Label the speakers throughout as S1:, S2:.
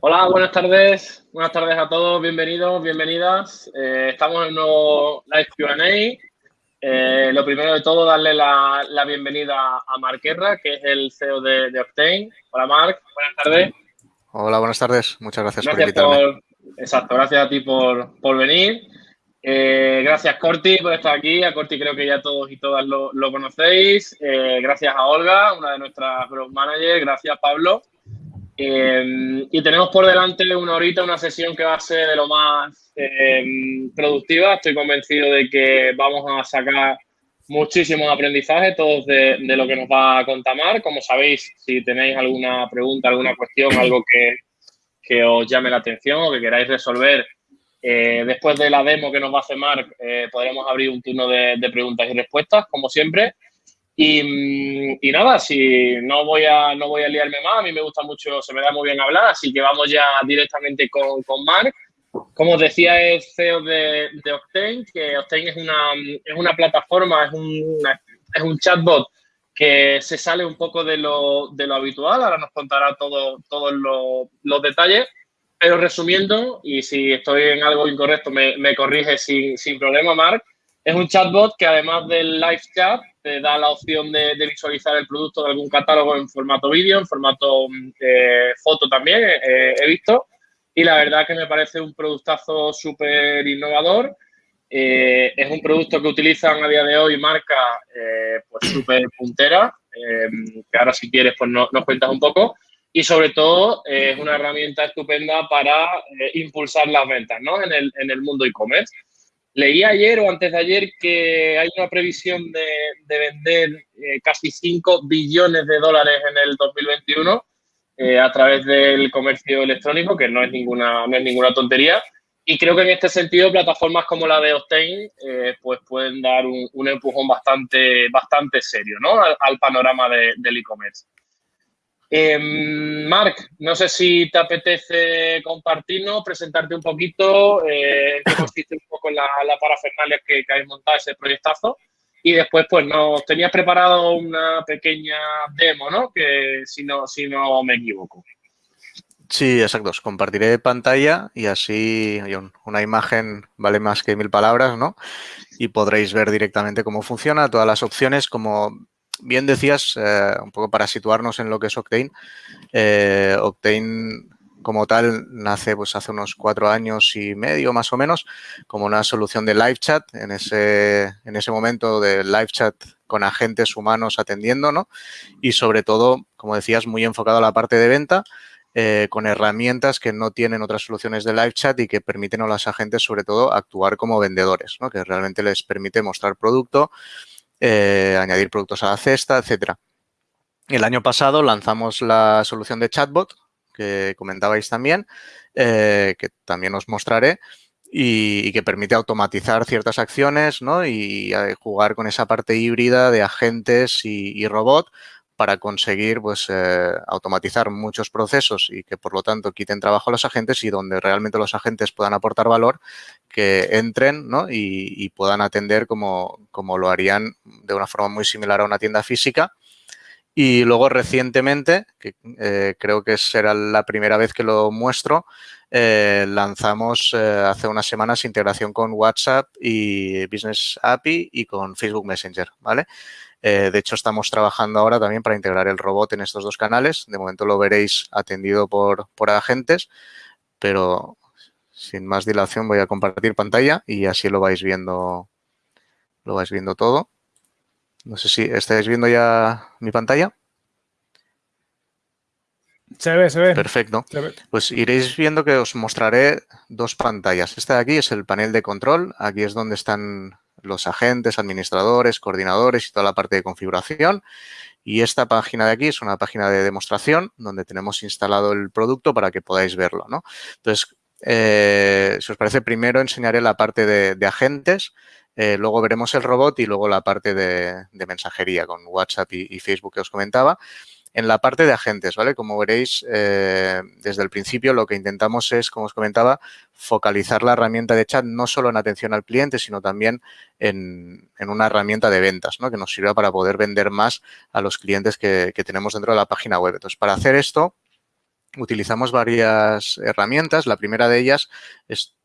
S1: Hola, buenas tardes. Buenas tardes a todos. Bienvenidos, bienvenidas. Eh, estamos en un nuevo live QA. Eh, lo primero de todo, darle la, bienvenida a Mark Herra, que es el CEO de, Octane. Hola, Mark. Buenas tardes.
S2: Hola, buenas tardes. Muchas gracias, por invitarme.
S1: exacto, gracias a ti por, venir. Eh, gracias, Corti, por estar aquí. A Corti creo que ya todos y todas lo, conocéis. gracias a Olga, una de nuestras growth managers. Gracias, Pablo. Em, y tenemos por delante una horita, una sesión que va a ser de lo más em, productiva. Estoy convencido de que vamos a sacar muchísimos aprendizajes, todos de, lo que nos va a contar Marc. Como sabéis, si tenéis alguna pregunta, alguna cuestión, algo que, que os llame la atención o que queráis resolver, eh, después de la demo que nos va a hacer Marc, eh, podremos abrir un turno de preguntas y respuestas, como siempre. Mm, y, nada, si no voy a no voy a liarme más, a mí me gusta mucho, se me da muy bien hablar, así que vamos ya directamente con, con Mark. Como os decía, es CEO de, de, Octane, que Octane es una, es una plataforma, es un, es un chatbot que se sale un poco de lo, de lo habitual, ahora nos contará todo, todos los detalles, pero resumiendo, y si estoy en algo incorrecto me, me corrige sin, sin problema, Mark, es un chatbot que además del live chat te da la opción de, visualizar el producto de algún catálogo en formato vídeo, en formato mm, eh, foto también, eh, he visto. Y la verdad que me parece un productazo súper innovador. Eh, es un producto que utilizan a día de hoy marca pues súper puntera, que ahora si quieres pues nos cuentas un poco. Y sobre todo es una herramienta estupenda para impulsar las ventas ¿no? en, el, en el mundo e-commerce. Leí ayer o antes de ayer que hay una previsión de, vender eh, casi 5 billones de dólares en el 2021 eh, a través del comercio electrónico, que no es ninguna, no es ninguna tontería. Y creo que en este sentido plataformas como la de Octane eh, pues pueden dar un, empujón bastante, bastante serio ¿no? al, panorama del e-commerce. Eh, Marc, no sé si te apetece compartirnos, presentarte un poquito, eh, un poco la, la parafernalia que, que habéis montado ese proyectazo. Y después, pues, nos tenías preparado una pequeña demo, ¿no? Que si no, si no me equivoco.
S2: Sí, exacto. Os compartiré pantalla y así una imagen vale más que mil palabras, ¿no? Y podréis ver directamente cómo funciona, todas las opciones, como bien decías, eh, un poco para situarnos en lo que es Octane, eh, Octane como tal nace pues hace unos cuatro años y medio más o menos como una solución de live chat en ese, en ese momento de live chat con agentes humanos atendiendo, ¿no? Y sobre todo, como decías, muy enfocado a la parte de venta, eh, con herramientas que no tienen otras soluciones de live chat y que permiten a los agentes, sobre todo, actuar como vendedores, ¿no? Que realmente les permite mostrar producto, eh, añadir productos a la cesta, etcétera. El año pasado lanzamos la solución de chatbot, que comentabais también, eh, que también os mostraré, y, que permite automatizar ciertas acciones ¿no? y, eh, jugar con esa parte híbrida de agentes y, y robot para conseguir pues, eh, automatizar muchos procesos y que por lo tanto quiten trabajo a los agentes y donde realmente los agentes puedan aportar valor, que entren ¿no? y, puedan atender como, como, lo harían de una forma muy similar a una tienda física. Y luego recientemente, que eh, creo que será la primera vez que lo muestro, eh, lanzamos hace unas semanas integración con WhatsApp y Business API y con Facebook Messenger, ¿vale? Eh, de hecho, estamos trabajando ahora también para integrar el robot en estos dos canales. De momento lo veréis atendido por, por agentes, pero sin más dilación voy a compartir pantalla y así lo vais viendo, lo vais viendo todo. No sé si estáis viendo ya mi pantalla.
S3: Se ve, se ve.
S2: Perfecto. Pues iréis viendo que os mostraré dos pantallas. Esta de aquí es el panel de control. Aquí es donde están los agentes, administradores, coordinadores y toda la parte de configuración. Y esta página de aquí es una página de demostración donde tenemos instalado el producto para que podáis verlo. ¿no? Entonces, eh, si os parece, primero enseñaré la parte de, agentes, eh, luego veremos el robot y luego la parte de, mensajería con WhatsApp y, Facebook que os comentaba. En la parte de agentes, ¿vale? Como veréis, eh, desde el principio lo que intentamos es, como os comentaba, focalizar la herramienta de chat no solo en atención al cliente, sino también en, una herramienta de ventas, ¿no? Que nos sirva para poder vender más a los clientes que, tenemos dentro de la página web. Entonces, para hacer esto, utilizamos varias herramientas. La primera de ellas es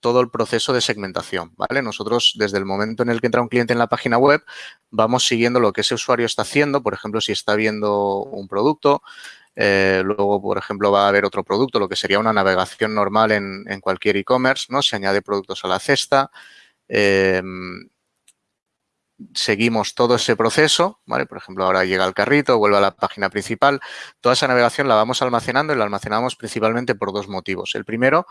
S2: todo el proceso de segmentación, ¿vale? Nosotros, desde el momento en el que entra un cliente en la página web, vamos siguiendo lo que ese usuario está haciendo. Por ejemplo, si está viendo un producto, eh, luego, por ejemplo, va a haber otro producto, lo que sería una navegación normal en, cualquier e-commerce, ¿no? Se añade productos a la cesta. Eh, seguimos todo ese proceso, ¿vale? Por ejemplo, ahora llega el carrito, vuelve a la página principal. Toda esa navegación la vamos almacenando y la almacenamos principalmente por dos motivos. El primero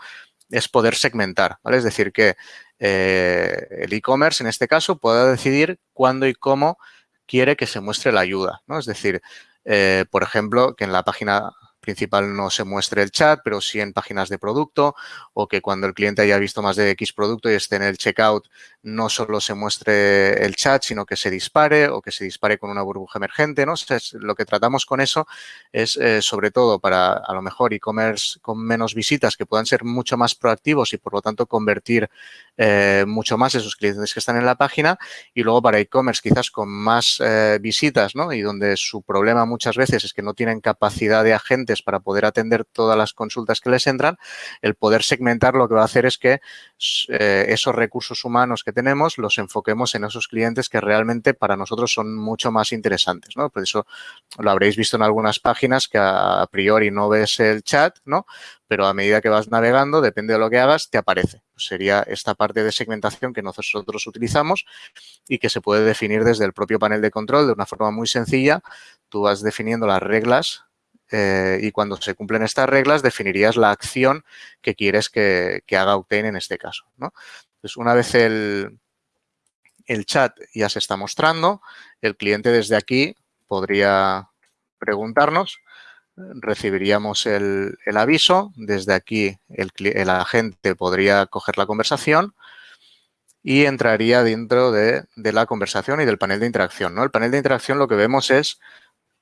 S2: es poder segmentar. Es decir, que eh, el e-commerce, en este caso, pueda decidir cuándo y cómo quiere que se muestre la ayuda, ¿no? Es decir, eh, por ejemplo, que en la página principal no se muestre el chat, pero sí en páginas de producto o que cuando el cliente haya visto más de X producto y esté en el checkout no solo se muestre el chat, sino que se dispare o que se dispare con una burbuja emergente. ¿no? lo que tratamos con eso es, eh, sobre todo, para a lo mejor e-commerce con menos visitas que puedan ser mucho más proactivos y, por lo tanto, convertir eh, mucho más esos clientes que están en la página. Y luego para e-commerce quizás con más eh, visitas ¿no? y donde su problema muchas veces es que no tienen capacidad de agentes para poder atender todas las consultas que les entran, el poder segmentar lo que va a hacer es que esos recursos humanos que tenemos los enfoquemos en esos clientes que realmente para nosotros son mucho más interesantes, ¿no? Por eso lo habréis visto en algunas páginas que a priori no ves el chat, ¿no? Pero a medida que vas navegando, depende de lo que hagas, te aparece. Pues sería esta parte de segmentación que nosotros utilizamos y que se puede definir desde el propio panel de control de una forma muy sencilla. Tú vas definiendo las reglas eh, y cuando se cumplen estas reglas definirías la acción que quieres que, que haga Octane en este caso. ¿no? Entonces, una vez el, el chat ya se está mostrando, el cliente desde aquí podría preguntarnos, recibiríamos el, aviso, desde aquí el, agente podría coger la conversación y entraría dentro de, de, la conversación y del panel de interacción. ¿no? El panel de interacción lo que vemos es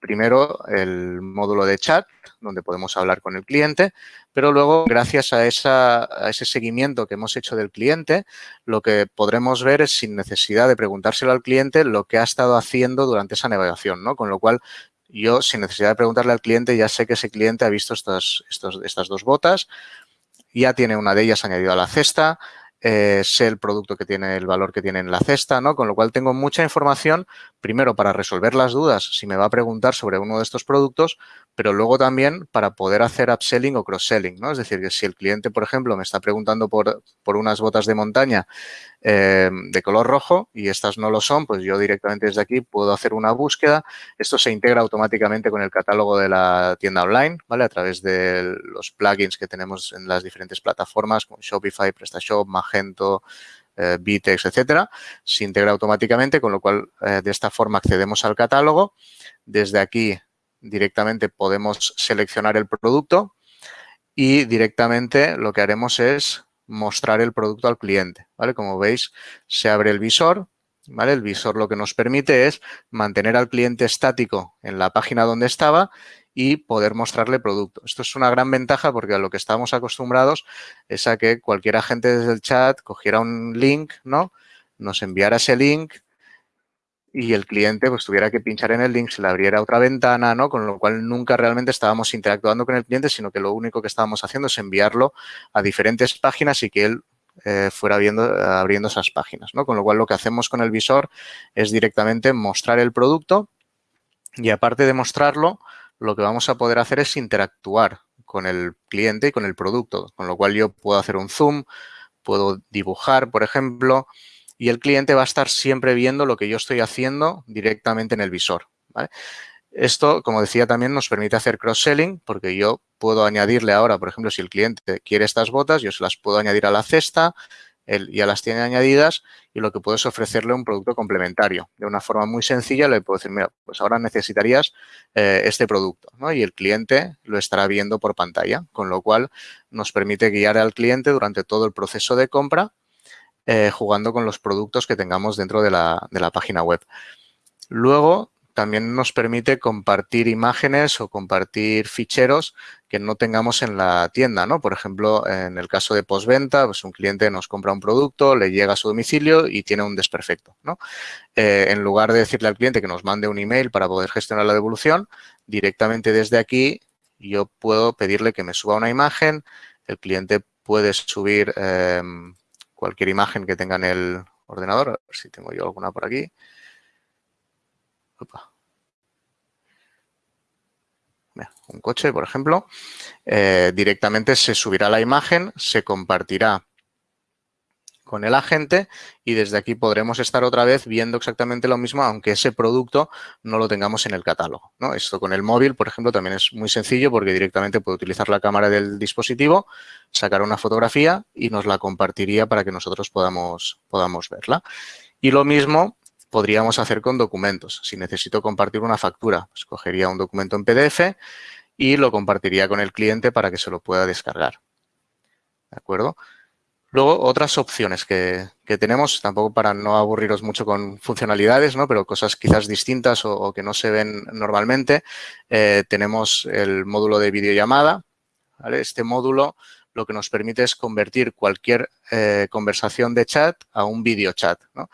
S2: primero el módulo de chat, donde podemos hablar con el cliente, pero luego, gracias a, ese seguimiento que hemos hecho del cliente, lo que podremos ver es, sin necesidad de preguntárselo al cliente, lo que ha estado haciendo durante esa navegación, ¿no? Con lo cual, yo, sin necesidad de preguntarle al cliente, ya sé que ese cliente ha visto estas, estas dos botas, ya tiene una de ellas añadida a la cesta, eh, sé el producto que tiene, el valor que tiene en la cesta, ¿no? Con lo cual tengo mucha información, primero para resolver las dudas si me va a preguntar sobre uno de estos productos, pero luego también para poder hacer upselling o cross-selling, ¿no? Es decir, que si el cliente, por ejemplo, me está preguntando por, por unas botas de montaña eh, de color rojo y estas no lo son, pues yo directamente desde aquí puedo hacer una búsqueda. Esto se integra automáticamente con el catálogo de la tienda online, ¿vale? A través de los plugins que tenemos en las diferentes plataformas como Shopify, PrestaShop, Magento, eh, etcétera. Se integra automáticamente, con lo cual eh, de esta forma accedemos al catálogo. Desde aquí directamente podemos seleccionar el producto y directamente lo que haremos es mostrar el producto al cliente, ¿vale? Como veis, se abre el visor, ¿vale? El visor lo que nos permite es mantener al cliente estático en la página donde estaba y poder mostrarle producto. Esto es una gran ventaja porque a lo que estamos acostumbrados es a que cualquier agente desde el chat cogiera un link, ¿no? Nos enviara ese link, y el cliente pues tuviera que pinchar en el link, se le abriera otra ventana, ¿no? Con lo cual nunca realmente estábamos interactuando con el cliente, sino que lo único que estábamos haciendo es enviarlo a diferentes páginas y que él eh, fuera viendo, abriendo esas páginas, ¿no? Con lo cual lo que hacemos con el visor es directamente mostrar el producto y aparte de mostrarlo, lo que vamos a poder hacer es interactuar con el cliente y con el producto, con lo cual yo puedo hacer un zoom, puedo dibujar, por ejemplo, y el cliente va a estar siempre viendo lo que yo estoy haciendo directamente en el visor. Esto, como decía, también nos permite hacer cross-selling porque yo puedo añadirle ahora, por ejemplo, si el cliente quiere estas botas, yo se las puedo añadir a la cesta, él ya las tiene añadidas y lo que puedo es ofrecerle un producto complementario. De una forma muy sencilla le puedo decir, mira, pues ahora necesitarías eh, este producto ¿no? y el cliente lo estará viendo por pantalla, con lo cual nos permite guiar al cliente durante todo el proceso de compra eh, jugando con los productos que tengamos dentro de la, página web. Luego, también nos permite compartir imágenes o compartir ficheros que no tengamos en la tienda, ¿no? Por ejemplo, en el caso de postventa, pues un cliente nos compra un producto, le llega a su domicilio y tiene un desperfecto, ¿no? Eh, en lugar de decirle al cliente que nos mande un email para poder gestionar la devolución, directamente desde aquí yo puedo pedirle que me suba una imagen, el cliente puede subir em, cualquier imagen que tenga en el ordenador, a ver si tengo yo alguna por aquí. Un coche, por ejemplo, eh, directamente se subirá la imagen, se compartirá con el agente y desde aquí podremos estar otra vez viendo exactamente lo mismo, aunque ese producto no lo tengamos en el catálogo. ¿no? Esto con el móvil, por ejemplo, también es muy sencillo porque directamente puede utilizar la cámara del dispositivo, sacar una fotografía y nos la compartiría para que nosotros podamos, podamos verla. Y lo mismo podríamos hacer con documentos. Si necesito compartir una factura, pues un documento en PDF y lo compartiría con el cliente para que se lo pueda descargar. ¿De acuerdo? Luego, otras opciones que, tenemos, tampoco para no aburriros mucho con funcionalidades, ¿no? pero cosas quizás distintas o, que no se ven normalmente. Eh, tenemos el módulo de videollamada. Este módulo lo que nos permite es convertir cualquier eh, conversación de chat a un video chat. ¿no?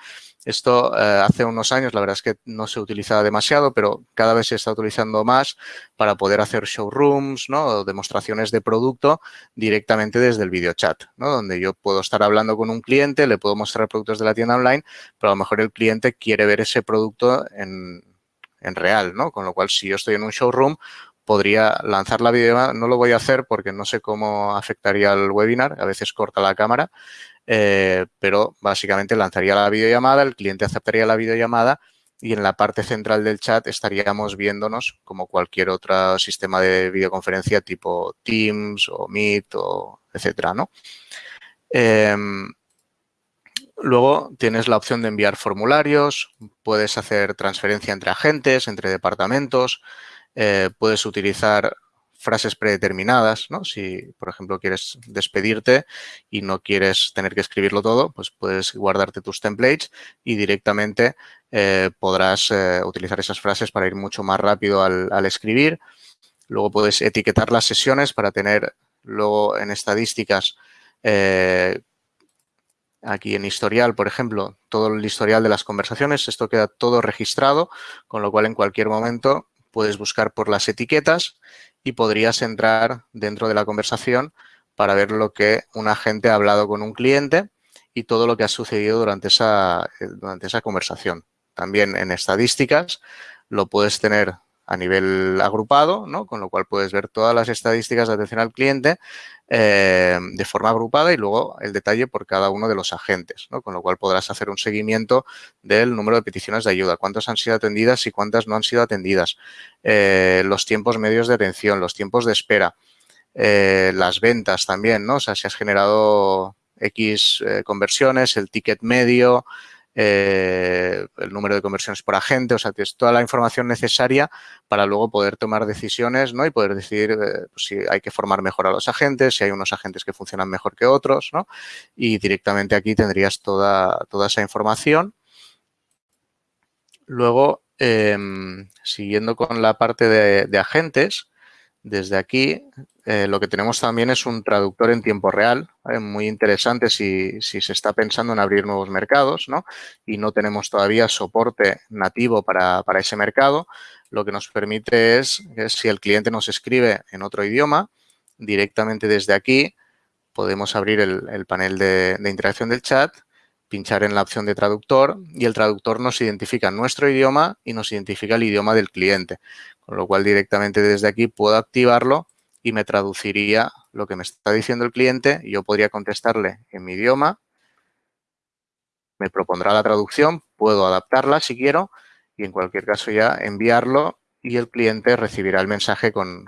S2: Esto eh, hace unos años, la verdad es que no se utilizaba demasiado, pero cada vez se está utilizando más para poder hacer showrooms, ¿no? O demostraciones de producto directamente desde el video chat, ¿no? Donde yo puedo estar hablando con un cliente, le puedo mostrar productos de la tienda online, pero a lo mejor el cliente quiere ver ese producto en, en real, ¿no? Con lo cual, si yo estoy en un showroom, podría lanzar la videollamada. No lo voy a hacer porque no sé cómo afectaría al webinar. A veces corta la cámara, eh, pero básicamente lanzaría la videollamada, el cliente aceptaría la videollamada y en la parte central del chat estaríamos viéndonos como cualquier otro sistema de videoconferencia tipo Teams o Meet o etcétera, ¿no? Em, luego tienes la opción de enviar formularios, puedes hacer transferencia entre agentes, entre departamentos, eh, puedes utilizar frases predeterminadas, ¿no? Si, por ejemplo, quieres despedirte y no quieres tener que escribirlo todo, pues puedes guardarte tus templates y directamente eh, podrás eh, utilizar esas frases para ir mucho más rápido al, escribir. Luego puedes etiquetar las sesiones para tener luego en estadísticas eh, aquí en historial, por ejemplo, todo el historial de las conversaciones, esto queda todo registrado, con lo cual en cualquier momento puedes buscar por las etiquetas y podrías entrar dentro de la conversación para ver lo que un agente ha hablado con un cliente y todo lo que ha sucedido durante esa, eh, durante esa conversación. También en estadísticas lo puedes tener a nivel agrupado, ¿no? con lo cual puedes ver todas las estadísticas de atención al cliente eh, de forma agrupada y luego el detalle por cada uno de los agentes, ¿no? con lo cual podrás hacer un seguimiento del número de peticiones de ayuda, cuántas han sido atendidas y cuántas no han sido atendidas, eh, los tiempos medios de atención, los tiempos de espera, eh, las ventas también, ¿no? o sea, si has generado X conversiones, el ticket medio, eh, el número de conversiones por agente, o sea, tienes toda la información necesaria para luego poder tomar decisiones ¿no? y poder decidir eh, si hay que formar mejor a los agentes, si hay unos agentes que funcionan mejor que otros, ¿no? Y directamente aquí tendrías toda, toda esa información. Luego, em, siguiendo con la parte de agentes, desde aquí eh, lo que tenemos también es un traductor en tiempo real, muy interesante si, se está pensando en abrir nuevos mercados ¿no? y no tenemos todavía soporte nativo para, ese mercado. Lo que nos permite es que si el cliente nos escribe en otro idioma, directamente desde aquí podemos abrir el, panel de, de interacción del chat, pinchar en la opción de traductor y el traductor nos identifica nuestro idioma y nos identifica el idioma del cliente. Con lo cual directamente desde aquí puedo activarlo y me traduciría lo que me está diciendo el cliente. Yo podría contestarle en mi idioma, me propondrá la traducción, puedo adaptarla si quiero y en cualquier caso ya enviarlo y el cliente recibirá el mensaje con,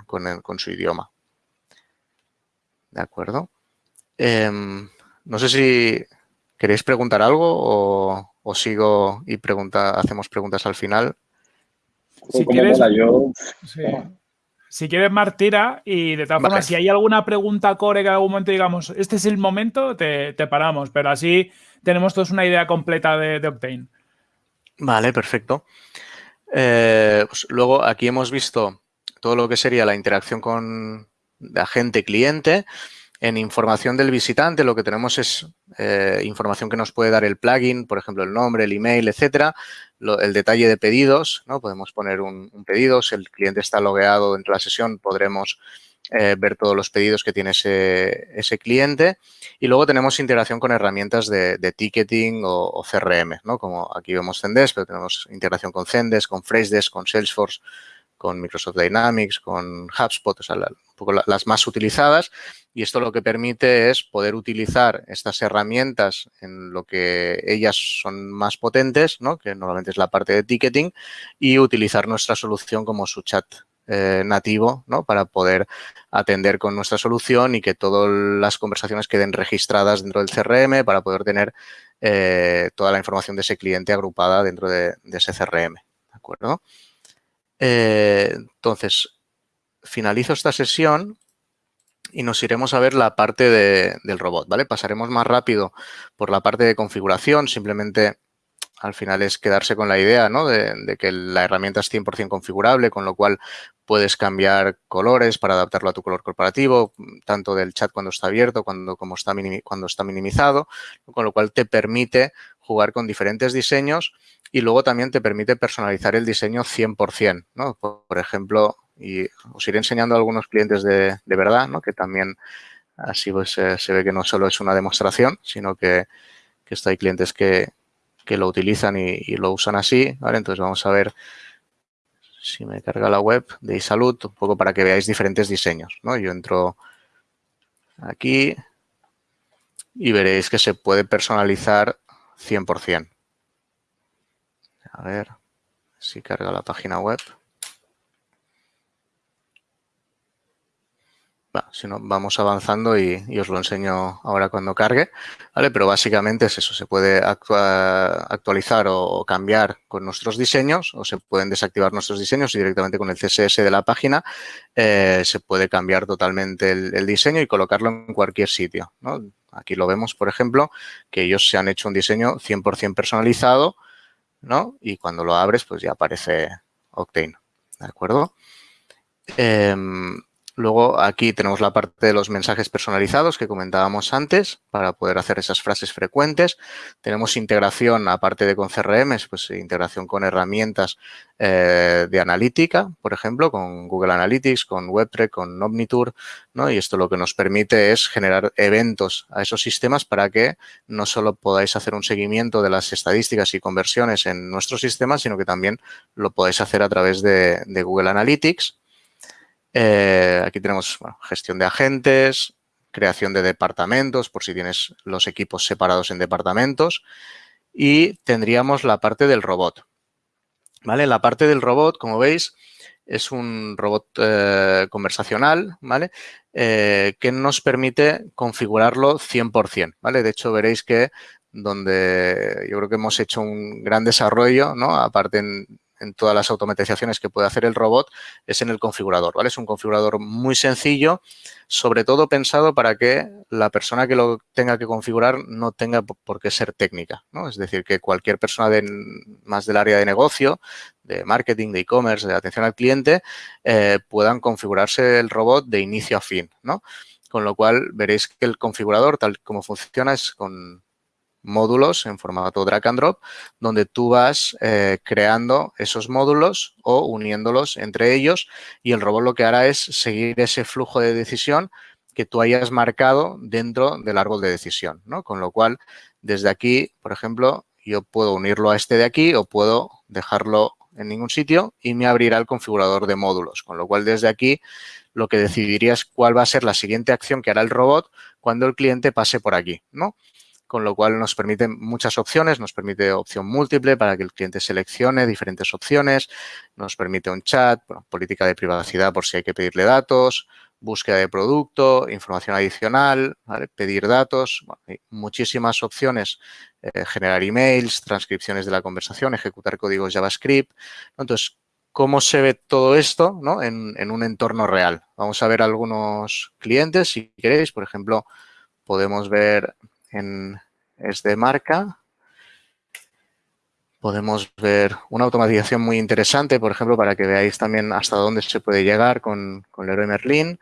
S2: su idioma. ¿De acuerdo? Em, no sé si queréis preguntar algo o, sigo y pregunta, hacemos preguntas al final.
S3: Si quieres, yo... Si quieres, Martira, y de todas formas, si hay alguna pregunta core que en algún momento digamos, este es el momento, te, paramos, pero así tenemos todos una idea completa de, Octane.
S2: Vale, perfecto. Eh, pues luego aquí hemos visto todo lo que sería la interacción con agente-cliente. En información del visitante lo que tenemos es eh, información que nos puede dar el plugin, por ejemplo, el nombre, el email, etcétera, el detalle de pedidos, ¿no? Podemos poner un, pedido, si el cliente está logueado dentro de la sesión podremos eh, ver todos los pedidos que tiene ese, cliente y luego tenemos integración con herramientas de, ticketing o, CRM, ¿no? Como aquí vemos Zendesk, pero tenemos integración con Zendesk, con Freshdesk, con Salesforce, con Microsoft Dynamics, con HubSpot, o sea, un poco las más utilizadas. Y esto lo que permite es poder utilizar estas herramientas en lo que ellas son más potentes, ¿no? que normalmente es la parte de ticketing, y utilizar nuestra solución como su chat eh, nativo ¿no? para poder atender con nuestra solución y que todas las conversaciones queden registradas dentro del CRM para poder tener eh, toda la información de ese cliente agrupada dentro de, de ese CRM. ¿De acuerdo? Eh, entonces, finalizo esta sesión y nos iremos a ver la parte del robot, ¿vale? Pasaremos más rápido por la parte de configuración, simplemente al final es quedarse con la idea ¿no? de, que la herramienta es 100% configurable, con lo cual puedes cambiar colores para adaptarlo a tu color corporativo, tanto del chat cuando está abierto cuando, como está cuando está minimizado, con lo cual te permite jugar con diferentes diseños y luego también te permite personalizar el diseño 100%, ¿no? Por, ejemplo, y os iré enseñando a algunos clientes de, verdad, ¿no? Que también así pues se ve que no solo es una demostración, sino que, que esto hay clientes que, lo utilizan y, lo usan así, ¿vale? Entonces vamos a ver si me carga la web de iSalud, un poco para que veáis diferentes diseños, ¿no? Yo entro aquí y veréis que se puede personalizar 100%. A ver si carga la página web. si no, vamos avanzando y, os lo enseño ahora cuando cargue, ¿vale? Pero básicamente es eso, se puede actualizar o cambiar con nuestros diseños o se pueden desactivar nuestros diseños y directamente con el CSS de la página eh, se puede cambiar totalmente el, diseño y colocarlo en cualquier sitio, Aquí lo vemos, por ejemplo, que ellos se han hecho un diseño 100% personalizado ¿no? Y cuando lo abres, pues ya aparece Octane, ¿de acuerdo? Em, luego aquí tenemos la parte de los mensajes personalizados que comentábamos antes para poder hacer esas frases frecuentes. Tenemos integración, aparte de con CRM, pues integración con herramientas eh, de analítica, por ejemplo, con Google Analytics, con WebTrek, con Omnitour, ¿no? Y esto lo que nos permite es generar eventos a esos sistemas para que no solo podáis hacer un seguimiento de las estadísticas y conversiones en nuestro sistema, sino que también lo podáis hacer a través de, Google Analytics. Eh, aquí tenemos gestión de agentes, creación de departamentos, por si tienes los equipos separados en departamentos. Y tendríamos la parte del robot. ¿Vale? La parte del robot, como veis, es un robot eh, conversacional, ¿vale? Eh, que nos permite configurarlo 100%, ¿vale? De hecho, veréis que donde yo creo que hemos hecho un gran desarrollo, ¿no? Aparte en, en todas las automatizaciones que puede hacer el robot es en el configurador, ¿vale? Es un configurador muy sencillo, sobre todo pensado para que la persona que lo tenga que configurar no tenga por qué ser técnica, ¿no? Es decir, que cualquier persona de, más del área de negocio, de marketing, de e-commerce, de atención al cliente, eh, puedan configurarse el robot de inicio a fin, ¿no? Con lo cual veréis que el configurador, tal como funciona, es con módulos en formato drag and drop, donde tú vas eh, creando esos módulos o uniéndolos entre ellos y el robot lo que hará es seguir ese flujo de decisión que tú hayas marcado dentro del árbol de decisión, ¿no? Con lo cual, desde aquí, por ejemplo, yo puedo unirlo a este de aquí o puedo dejarlo en ningún sitio y me abrirá el configurador de módulos. Con lo cual, desde aquí, lo que decidiría es cuál va a ser la siguiente acción que hará el robot cuando el cliente pase por aquí, ¿no? Con lo cual nos permite muchas opciones, nos permite opción múltiple para que el cliente seleccione diferentes opciones, nos permite un chat, política de privacidad por si hay que pedirle datos, búsqueda de producto, información adicional, pedir datos, hay muchísimas opciones, eh, generar emails, transcripciones de la conversación, ejecutar códigos JavaScript. Entonces, ¿cómo se ve todo esto en, en un entorno real? Vamos a ver algunos clientes, si queréis, por ejemplo, podemos ver en este marca. Podemos ver una automatización muy interesante, por ejemplo, para que veáis también hasta dónde se puede llegar con, con Leroy Merlin.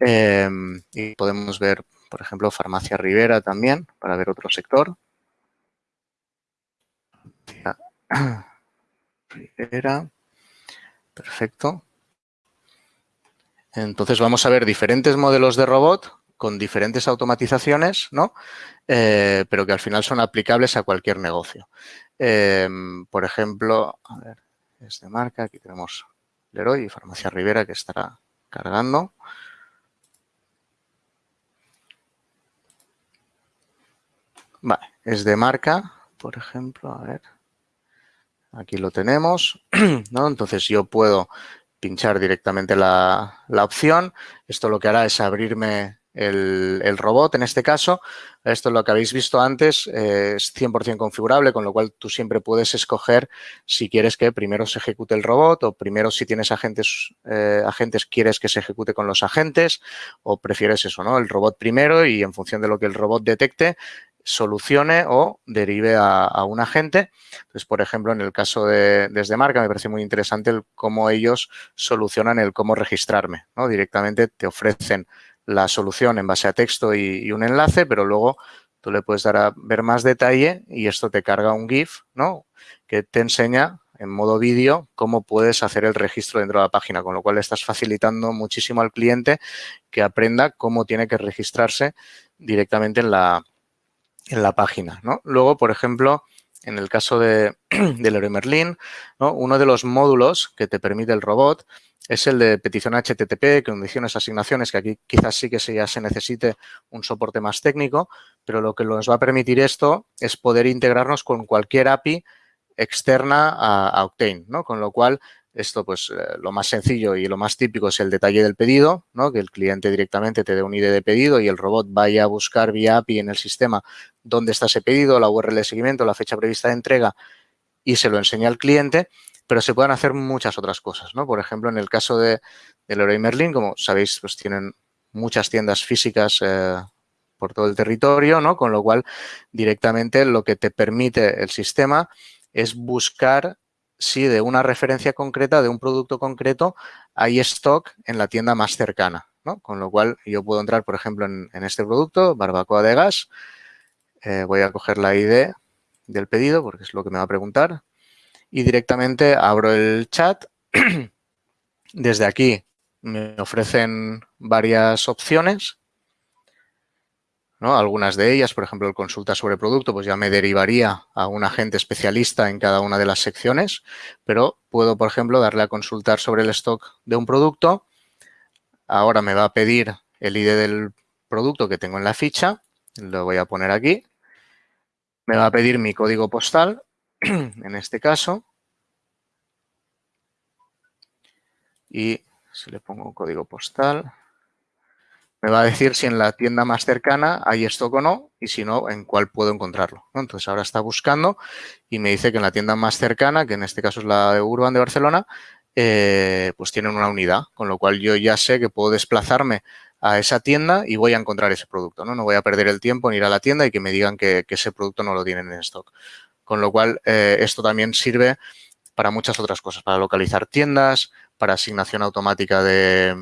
S2: Em, y podemos ver, por ejemplo, Farmacia Rivera también, para ver otro sector. Rivera. Perfecto. Entonces vamos a ver diferentes modelos de robot con diferentes automatizaciones, ¿no? Eh, pero que al final son aplicables a cualquier negocio. Em, por ejemplo, es de marca, aquí tenemos Leroy y Farmacia Rivera que estará cargando. Vale, es de marca, por ejemplo, a ver, aquí lo tenemos, ¿no? Entonces yo puedo pinchar directamente la, la opción. Esto lo que hará es abrirme el, robot en este caso. Esto es lo que habéis visto antes, eh, es 100% configurable, con lo cual tú siempre puedes escoger si quieres que primero se ejecute el robot o primero si tienes agentes, eh, agentes quieres que se ejecute con los agentes o prefieres eso, ¿no? El robot primero y en función de lo que el robot detecte, solucione o derive a, un agente. Entonces, por ejemplo, en el caso de desde marca me parece muy interesante el cómo ellos solucionan el cómo registrarme. ¿no? Directamente te ofrecen la solución en base a texto y, un enlace, pero luego tú le puedes dar a ver más detalle y esto te carga un GIF, ¿no? Que te enseña en modo vídeo cómo puedes hacer el registro dentro de la página, con lo cual estás facilitando muchísimo al cliente que aprenda cómo tiene que registrarse directamente en la, en la página, ¿no? Luego, por ejemplo, en el caso de, del Leroy Merlin, ¿no? uno de los módulos que te permite el robot es el de petición HTTP, condiciones, asignaciones, que aquí quizás sí que ya se necesite un soporte más técnico, pero lo que nos va a permitir esto es poder integrarnos con cualquier API externa a, Octane, ¿no? Con lo cual, esto pues eh, lo más sencillo y lo más típico es el detalle del pedido, ¿no? Que el cliente directamente te dé un ID de pedido y el robot vaya a buscar vía API en el sistema dónde está ese pedido, la URL de seguimiento, la fecha prevista de entrega y se lo enseña al cliente pero se pueden hacer muchas otras cosas, ¿no? Por ejemplo, en el caso de, de Leroy Merlin, como sabéis, pues tienen muchas tiendas físicas eh, por todo el territorio, ¿no? Con lo cual, directamente lo que te permite el sistema es buscar si de una referencia concreta, de un producto concreto, hay stock en la tienda más cercana, ¿no? Con lo cual, yo puedo entrar, por ejemplo, en, este producto, barbacoa de gas, eh, voy a coger la ID del pedido porque es lo que me va a preguntar, y directamente abro el chat. Desde aquí me ofrecen varias opciones. ¿no? Algunas de ellas, por ejemplo, el consulta sobre producto, pues ya me derivaría a un agente especialista en cada una de las secciones, pero puedo, por ejemplo, darle a consultar sobre el stock de un producto. Ahora me va a pedir el ID del producto que tengo en la ficha, lo voy a poner aquí. Me va a pedir mi código postal en este caso. Y si le pongo un código postal, me va a decir si en la tienda más cercana hay stock o no y si no, en cuál puedo encontrarlo. Entonces, ahora está buscando y me dice que en la tienda más cercana, que en este caso es la de Urban de Barcelona, eh, pues tienen una unidad, con lo cual yo ya sé que puedo desplazarme a esa tienda y voy a encontrar ese producto. No, no voy a perder el tiempo en ir a la tienda y que me digan que, que ese producto no lo tienen en stock. Con lo cual, eh, esto también sirve para muchas otras cosas, para localizar tiendas, para asignación automática de,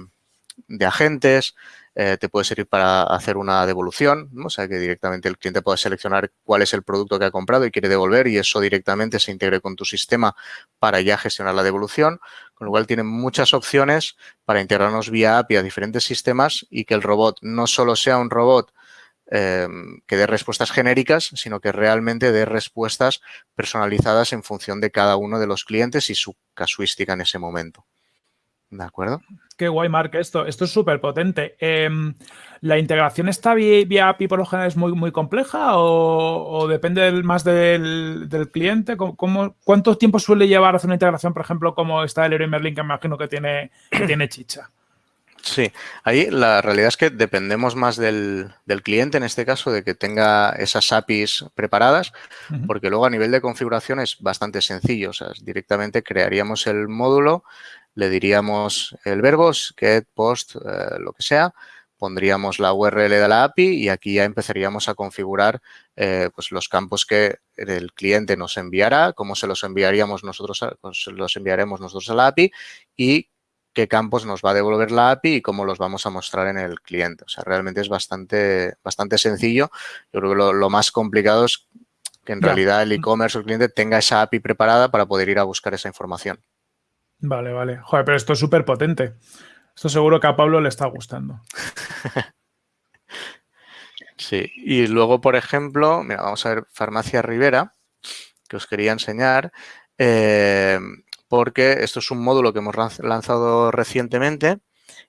S2: agentes, eh, te puede servir para hacer una devolución, o sea, que directamente el cliente puede seleccionar cuál es el producto que ha comprado y quiere devolver y eso directamente se integre con tu sistema para ya gestionar la devolución, con lo cual tiene muchas opciones para integrarnos vía API a diferentes sistemas y que el robot no solo sea un robot Em, que dé respuestas genéricas, sino que realmente dé respuestas personalizadas en función de cada uno de los clientes y su casuística en ese momento. ¿De acuerdo?
S3: Qué guay, Mark, esto. Esto es súper potente. Em, ¿La integración está vía, API por lo general es muy, muy compleja o, depende más del, cliente? ¿Cómo, cuánto tiempo suele llevar hacer una integración, por ejemplo, como está el Leroy Merlin, que imagino que tiene, que tiene chicha?
S2: Sí, ahí la realidad es que dependemos más del, cliente, en este caso, de que tenga esas APIs preparadas, porque luego a nivel de configuración es bastante sencillo. O sea, directamente crearíamos el módulo, le diríamos el verbo, get, post, eh, lo que sea, pondríamos la URL de la API y aquí ya empezaríamos a configurar eh, pues los campos que el cliente nos enviará, cómo se los enviaríamos nosotros, pues los enviaremos nosotros a la API y qué campos nos va a devolver la API y cómo los vamos a mostrar en el cliente. O sea, realmente es bastante, bastante sencillo. Yo creo que lo, más complicado es que en realidad el e-commerce o el cliente tenga esa API preparada para poder ir a buscar esa información.
S3: Vale, vale. Joder, pero esto es súper potente. Esto seguro que a Pablo le está gustando.
S2: sí, y luego, por ejemplo, mira, vamos a ver Farmacia Rivera, que os quería enseñar. Eh, porque esto es un módulo que hemos lanzado recientemente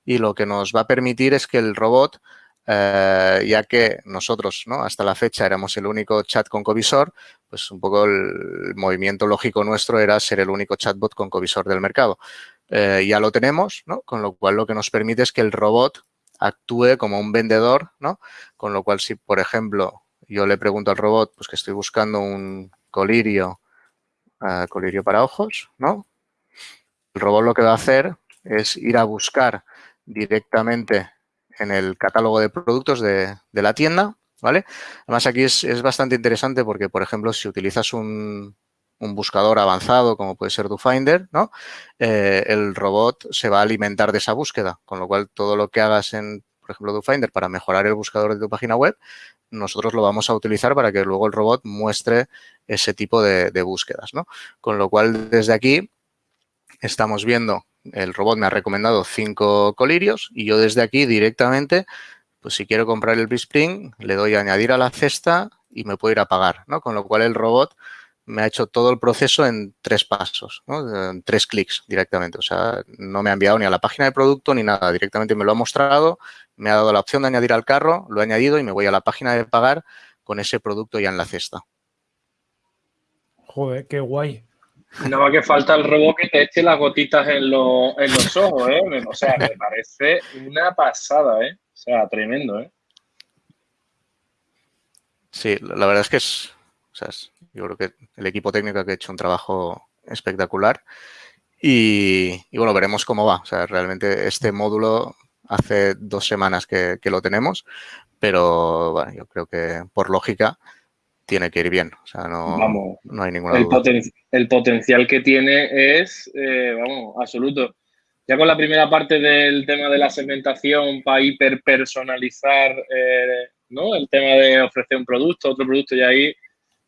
S2: y lo que nos va a permitir es que el robot, eh, ya que nosotros ¿no? hasta la fecha éramos el único chat con covisor, pues un poco el, movimiento lógico nuestro era ser el único chatbot con covisor del mercado. Eh, ya lo tenemos, ¿no? con lo cual lo que nos permite es que el robot actúe como un vendedor, ¿no? con lo cual si, por ejemplo, yo le pregunto al robot pues que estoy buscando un colirio colirio para ojos, ¿no? El robot lo que va a hacer es ir a buscar directamente en el catálogo de productos de, la tienda, ¿vale? Además, aquí es, bastante interesante porque, por ejemplo, si utilizas un, buscador avanzado como puede ser DoFinder, ¿no? Eh, el robot se va a alimentar de esa búsqueda, con lo cual todo lo que hagas en, por ejemplo, DoFinder para mejorar el buscador de tu página web, nosotros lo vamos a utilizar para que luego el robot muestre ese tipo de, búsquedas. ¿no? Con lo cual, desde aquí estamos viendo, el robot me ha recomendado cinco colirios y yo desde aquí directamente, pues si quiero comprar el Spring, le doy a añadir a la cesta y me puedo ir a pagar. ¿no? Con lo cual, el robot me ha hecho todo el proceso en tres pasos, ¿no? en tres clics directamente. O sea, no me ha enviado ni a la página de producto ni nada. Directamente me lo ha mostrado, me ha dado la opción de añadir al carro, lo he añadido y me voy a la página de pagar con ese producto ya en la cesta.
S3: Joder, qué guay.
S1: No va que falta el robot que te eche las gotitas en, los ojos, ¿eh? O sea, me parece una pasada, ¿eh? O sea, tremendo, ¿eh?
S2: Sí, la verdad es que es, o sea, yo creo que el equipo técnico ha hecho un trabajo espectacular y, y, bueno, veremos cómo va. O sea, realmente este módulo hace dos semanas que, lo tenemos, pero bueno, yo creo que por lógica tiene que ir bien. O sea, no, no hay ninguna
S1: el
S2: duda.
S1: el potencial que tiene es, eh, vamos, absoluto. Ya con la primera parte del tema de la segmentación para hiperpersonalizar eh, ¿no? el tema de ofrecer un producto, otro producto, y ahí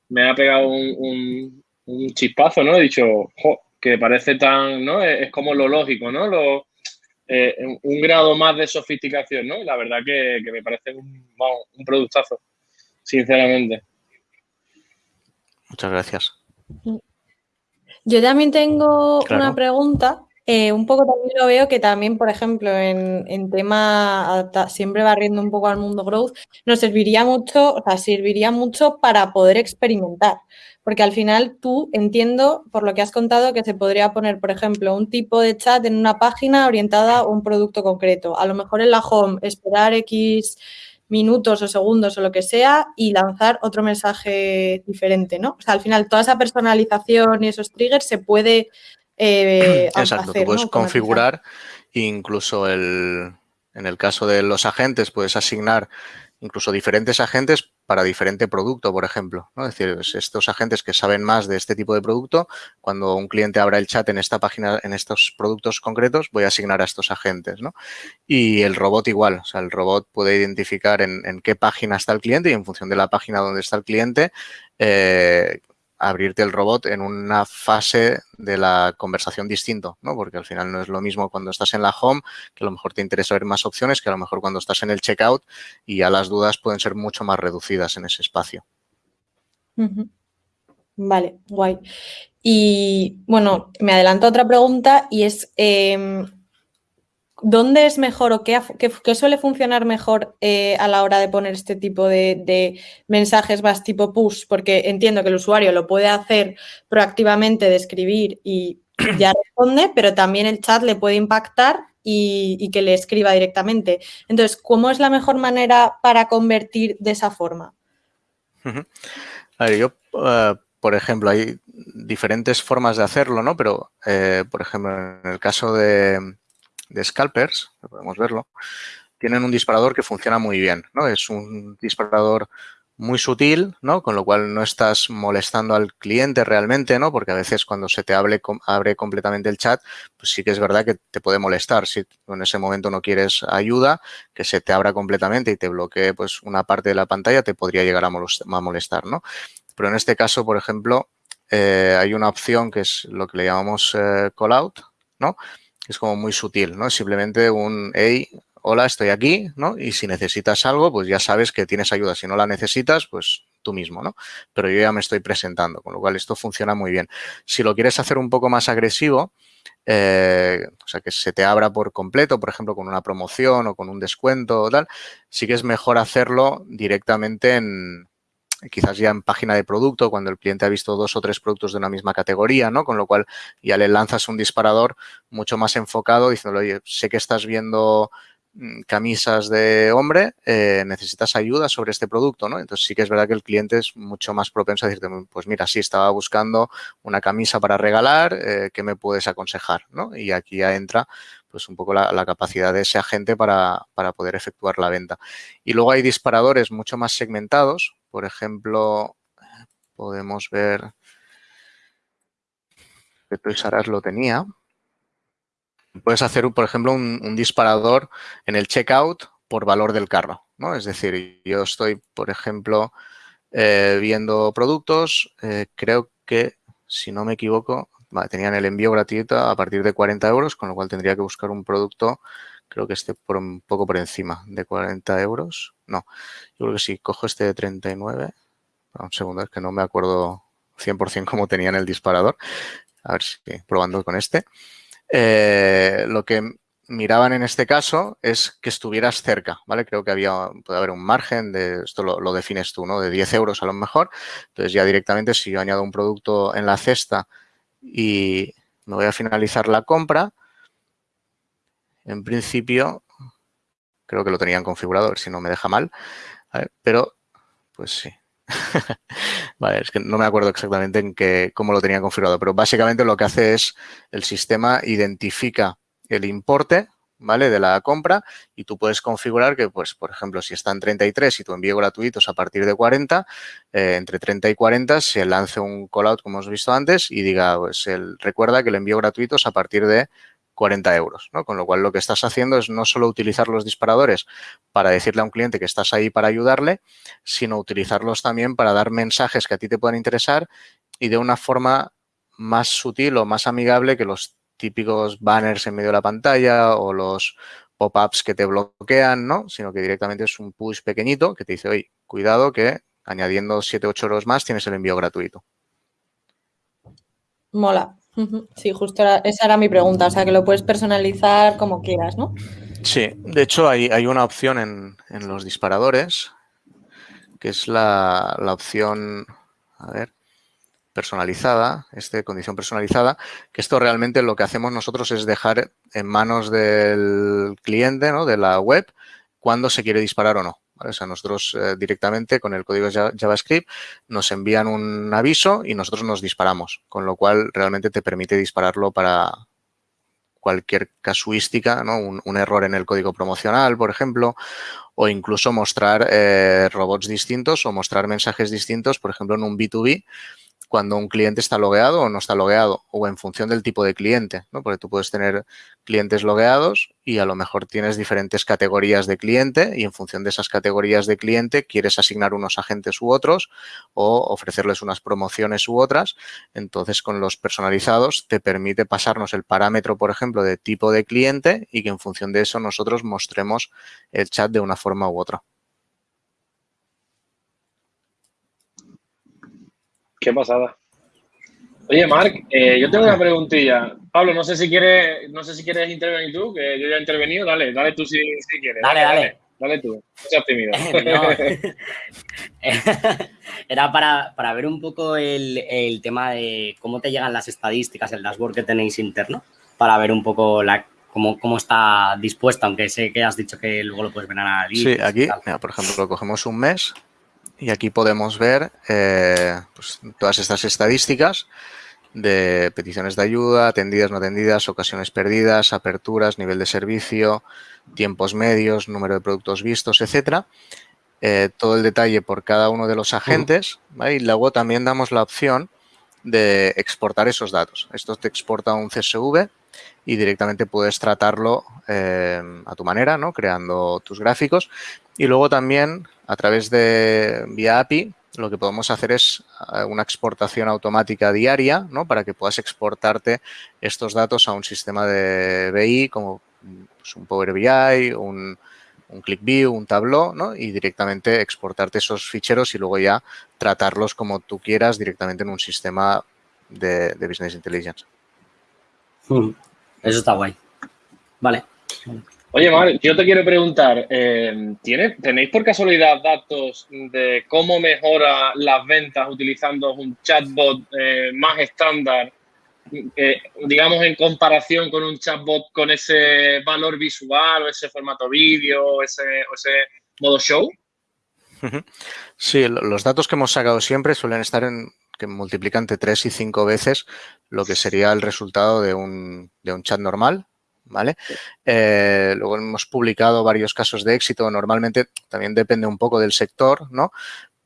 S1: me ha pegado un, chispazo, ¿no? He dicho, que parece tan, ¿no? Es, como lo lógico, ¿no? Lo, eh, un grado más de sofisticación, ¿no? La verdad que, me parece un, productazo, sinceramente.
S2: Muchas gracias.
S4: Yo también tengo una pregunta. Eh, un poco también lo veo que también, por ejemplo, en, en tema, siempre barriendo un poco al mundo growth, nos serviría mucho, o sea, serviría mucho para poder experimentar. Porque al final tú entiendo, por lo que has contado, que se podría poner, por ejemplo, un tipo de chat en una página orientada a un producto concreto. A lo mejor en la home, esperar X minutos o segundos o lo que sea y lanzar otro mensaje diferente, ¿no? O sea, al final toda esa personalización y esos triggers se puede
S2: eh, Exacto, tú puedes configurar incluso el, en el caso de los agentes puedes asignar incluso diferentes agentes para diferente producto, por ejemplo. ¿no? Es decir, estos agentes que saben más de este tipo de producto, cuando un cliente abra el chat en esta página, en estos productos concretos, voy a asignar a estos agentes. ¿no? Y el robot igual, o sea, el robot puede identificar en, en qué página está el cliente y en función de la página donde está el cliente, eh, abrirte el robot en una fase de la conversación distinto, ¿no? Porque al final no es lo mismo cuando estás en la home, que a lo mejor te interesa ver más opciones, que a lo mejor cuando estás en el checkout y ya las dudas pueden ser mucho más reducidas en ese espacio.
S4: Vale, guay. Y bueno, me adelanto a otra pregunta y es, em, ¿Dónde es mejor o qué, suele funcionar mejor eh, a la hora de poner este tipo de, mensajes más tipo push? Porque entiendo que el usuario lo puede hacer proactivamente de escribir y ya responde, pero también el chat le puede impactar y, que le escriba directamente. Entonces, ¿cómo es la mejor manera para convertir de esa forma?
S2: A ver, yo, eh, por ejemplo, hay diferentes formas de hacerlo, ¿no? Pero, eh, por ejemplo, en el caso de de scalpers, podemos verlo, tienen un disparador que funciona muy bien, ¿no? Es un disparador muy sutil, ¿no? Con lo cual no estás molestando al cliente realmente, ¿no? Porque a veces cuando se te abre, abre completamente el chat, pues sí que es verdad que te puede molestar. Si en ese momento no quieres ayuda, que se te abra completamente y te bloquee pues una parte de la pantalla, te podría llegar a molestar, ¿no? Pero en este caso, por ejemplo, eh, hay una opción que es lo que le llamamos eh, call out, ¿no? Es como muy sutil, ¿no? Simplemente un, hey, hola, estoy aquí, ¿no? Y si necesitas algo, pues ya sabes que tienes ayuda. Si no la necesitas, pues tú mismo, ¿no? Pero yo ya me estoy presentando, con lo cual esto funciona muy bien. Si lo quieres hacer un poco más agresivo, eh, o sea, que se te abra por completo, por ejemplo, con una promoción o con un descuento o tal, sí que es mejor hacerlo directamente en, quizás ya en página de producto, cuando el cliente ha visto dos o tres productos de una misma categoría, ¿no? Con lo cual ya le lanzas un disparador mucho más enfocado diciéndole, oye, sé que estás viendo Mm, camisas de hombre, eh, necesitas ayuda sobre este producto, ¿no? Entonces sí que es verdad que el cliente es mucho más propenso a decirte, pues mira, sí, estaba buscando una camisa para regalar, eh, ¿qué me puedes aconsejar? ¿no? Y aquí ya entra pues un poco la, capacidad de ese agente para, para, poder efectuar la venta. Y luego hay disparadores mucho más segmentados, por ejemplo, podemos ver que Toys lo tenía, Puedes hacer, por ejemplo, un, disparador en el checkout por valor del carro, ¿no? Es decir, yo estoy, por ejemplo, eh, viendo productos, eh, creo que, si no me equivoco, tenían el envío gratuito a partir de 40 euros, con lo cual tendría que buscar un producto, creo que esté por un poco por encima de 40 euros. No, yo creo que sí, cojo este de 39. Un segundo, es que no me acuerdo 100% cómo tenía en el disparador. A ver si probando con este. Eh, lo que miraban en este caso es que estuvieras cerca, ¿vale? Creo que había, puede haber un margen de, esto lo, defines tú, ¿no? De 10 euros a lo mejor. Entonces ya directamente si yo añado un producto en la cesta y me voy a finalizar la compra, en principio creo que lo tenían configurado, a ver si no me deja mal, pero pues sí, vale, es que no me acuerdo exactamente en qué, cómo lo tenía configurado, pero básicamente lo que hace es el sistema identifica el importe, ¿vale? De la compra y tú puedes configurar que, pues, por ejemplo, si está en 33 y tu envío gratuito es a partir de 40, eh, entre 30 y 40 se lance un callout, como hemos visto antes, y diga, pues, el, recuerda que el envío gratuito es a partir de 40 euros, ¿no? Con lo cual lo que estás haciendo es no solo utilizar los disparadores para decirle a un cliente que estás ahí para ayudarle, sino utilizarlos también para dar mensajes que a ti te puedan interesar y de una forma más sutil o más amigable que los típicos banners en medio de la pantalla o los pop-ups que te bloquean, ¿no? Sino que directamente es un push pequeñito que te dice, oye, cuidado que añadiendo 7 8 euros más tienes el envío gratuito.
S4: Mola. Sí, justo esa era mi pregunta, o sea, que lo puedes personalizar como quieras, ¿no?
S2: Sí, de hecho hay, una opción en, los disparadores, que es la, opción, a ver, personalizada, este condición personalizada, que esto realmente lo que hacemos nosotros es dejar en manos del cliente, ¿no? De la web, cuándo se quiere disparar o no. O sea, nosotros eh, directamente con el código JavaScript nos envían un aviso y nosotros nos disparamos, con lo cual realmente te permite dispararlo para cualquier casuística, ¿no? un, error en el código promocional, por ejemplo, o incluso mostrar eh, robots distintos o mostrar mensajes distintos, por ejemplo, en un B2B, cuando un cliente está logueado o no está logueado o en función del tipo de cliente, ¿no? Porque tú puedes tener clientes logueados y a lo mejor tienes diferentes categorías de cliente y en función de esas categorías de cliente quieres asignar unos agentes u otros o ofrecerles unas promociones u otras. Entonces, con los personalizados te permite pasarnos el parámetro, por ejemplo, de tipo de cliente y que en función de eso nosotros mostremos el chat de una forma u otra.
S1: Qué pasada. Oye, Marc, eh, yo tengo una preguntilla. Pablo, no sé si quieres, no sé si quieres intervenir tú, que yo ya he intervenido. Dale, dale tú si, quieres.
S5: Dale, dale.
S1: Dale, tú. No seas tímido.
S5: Era para, ver un poco el, tema de cómo te llegan las estadísticas, el dashboard que tenéis interno, para ver un poco la, cómo, cómo está dispuesta, aunque sé que has dicho que luego lo puedes ver a
S2: Sí, aquí, por ejemplo, cogemos un mes y aquí podemos ver eh, pues, todas estas estadísticas de peticiones de ayuda, atendidas, no atendidas, ocasiones perdidas, aperturas, nivel de servicio, tiempos medios, número de productos vistos, etcétera. eh, todo el detalle por cada uno de los agentes y luego también damos la opción de exportar esos datos. Esto te exporta un CSV y directamente puedes tratarlo eh, a tu manera, ¿no? creando tus gráficos. Y luego también a través de vía API lo que podemos hacer es eh, una exportación automática diaria ¿no? para que puedas exportarte estos datos a un sistema de BI como pues, un Power BI, un, un ClickView, un Tableau, ¿no? Y directamente exportarte esos ficheros y luego ya tratarlos como tú quieras directamente en un sistema de, Business Intelligence.
S5: Eso está guay. Vale.
S1: Oye, Mar, yo te quiero preguntar, eh, ¿tenéis por casualidad datos de cómo mejora las ventas utilizando un chatbot eh, más estándar digamos, en comparación con un chatbot con ese valor visual o ese formato vídeo o ese, modo show?
S2: Sí, los datos que hemos sacado siempre suelen estar en que multiplican entre 3 y 5 veces lo que sería el resultado de un, chat normal, ¿vale? Eh, luego hemos publicado varios casos de éxito. Normalmente también depende un poco del sector, ¿no?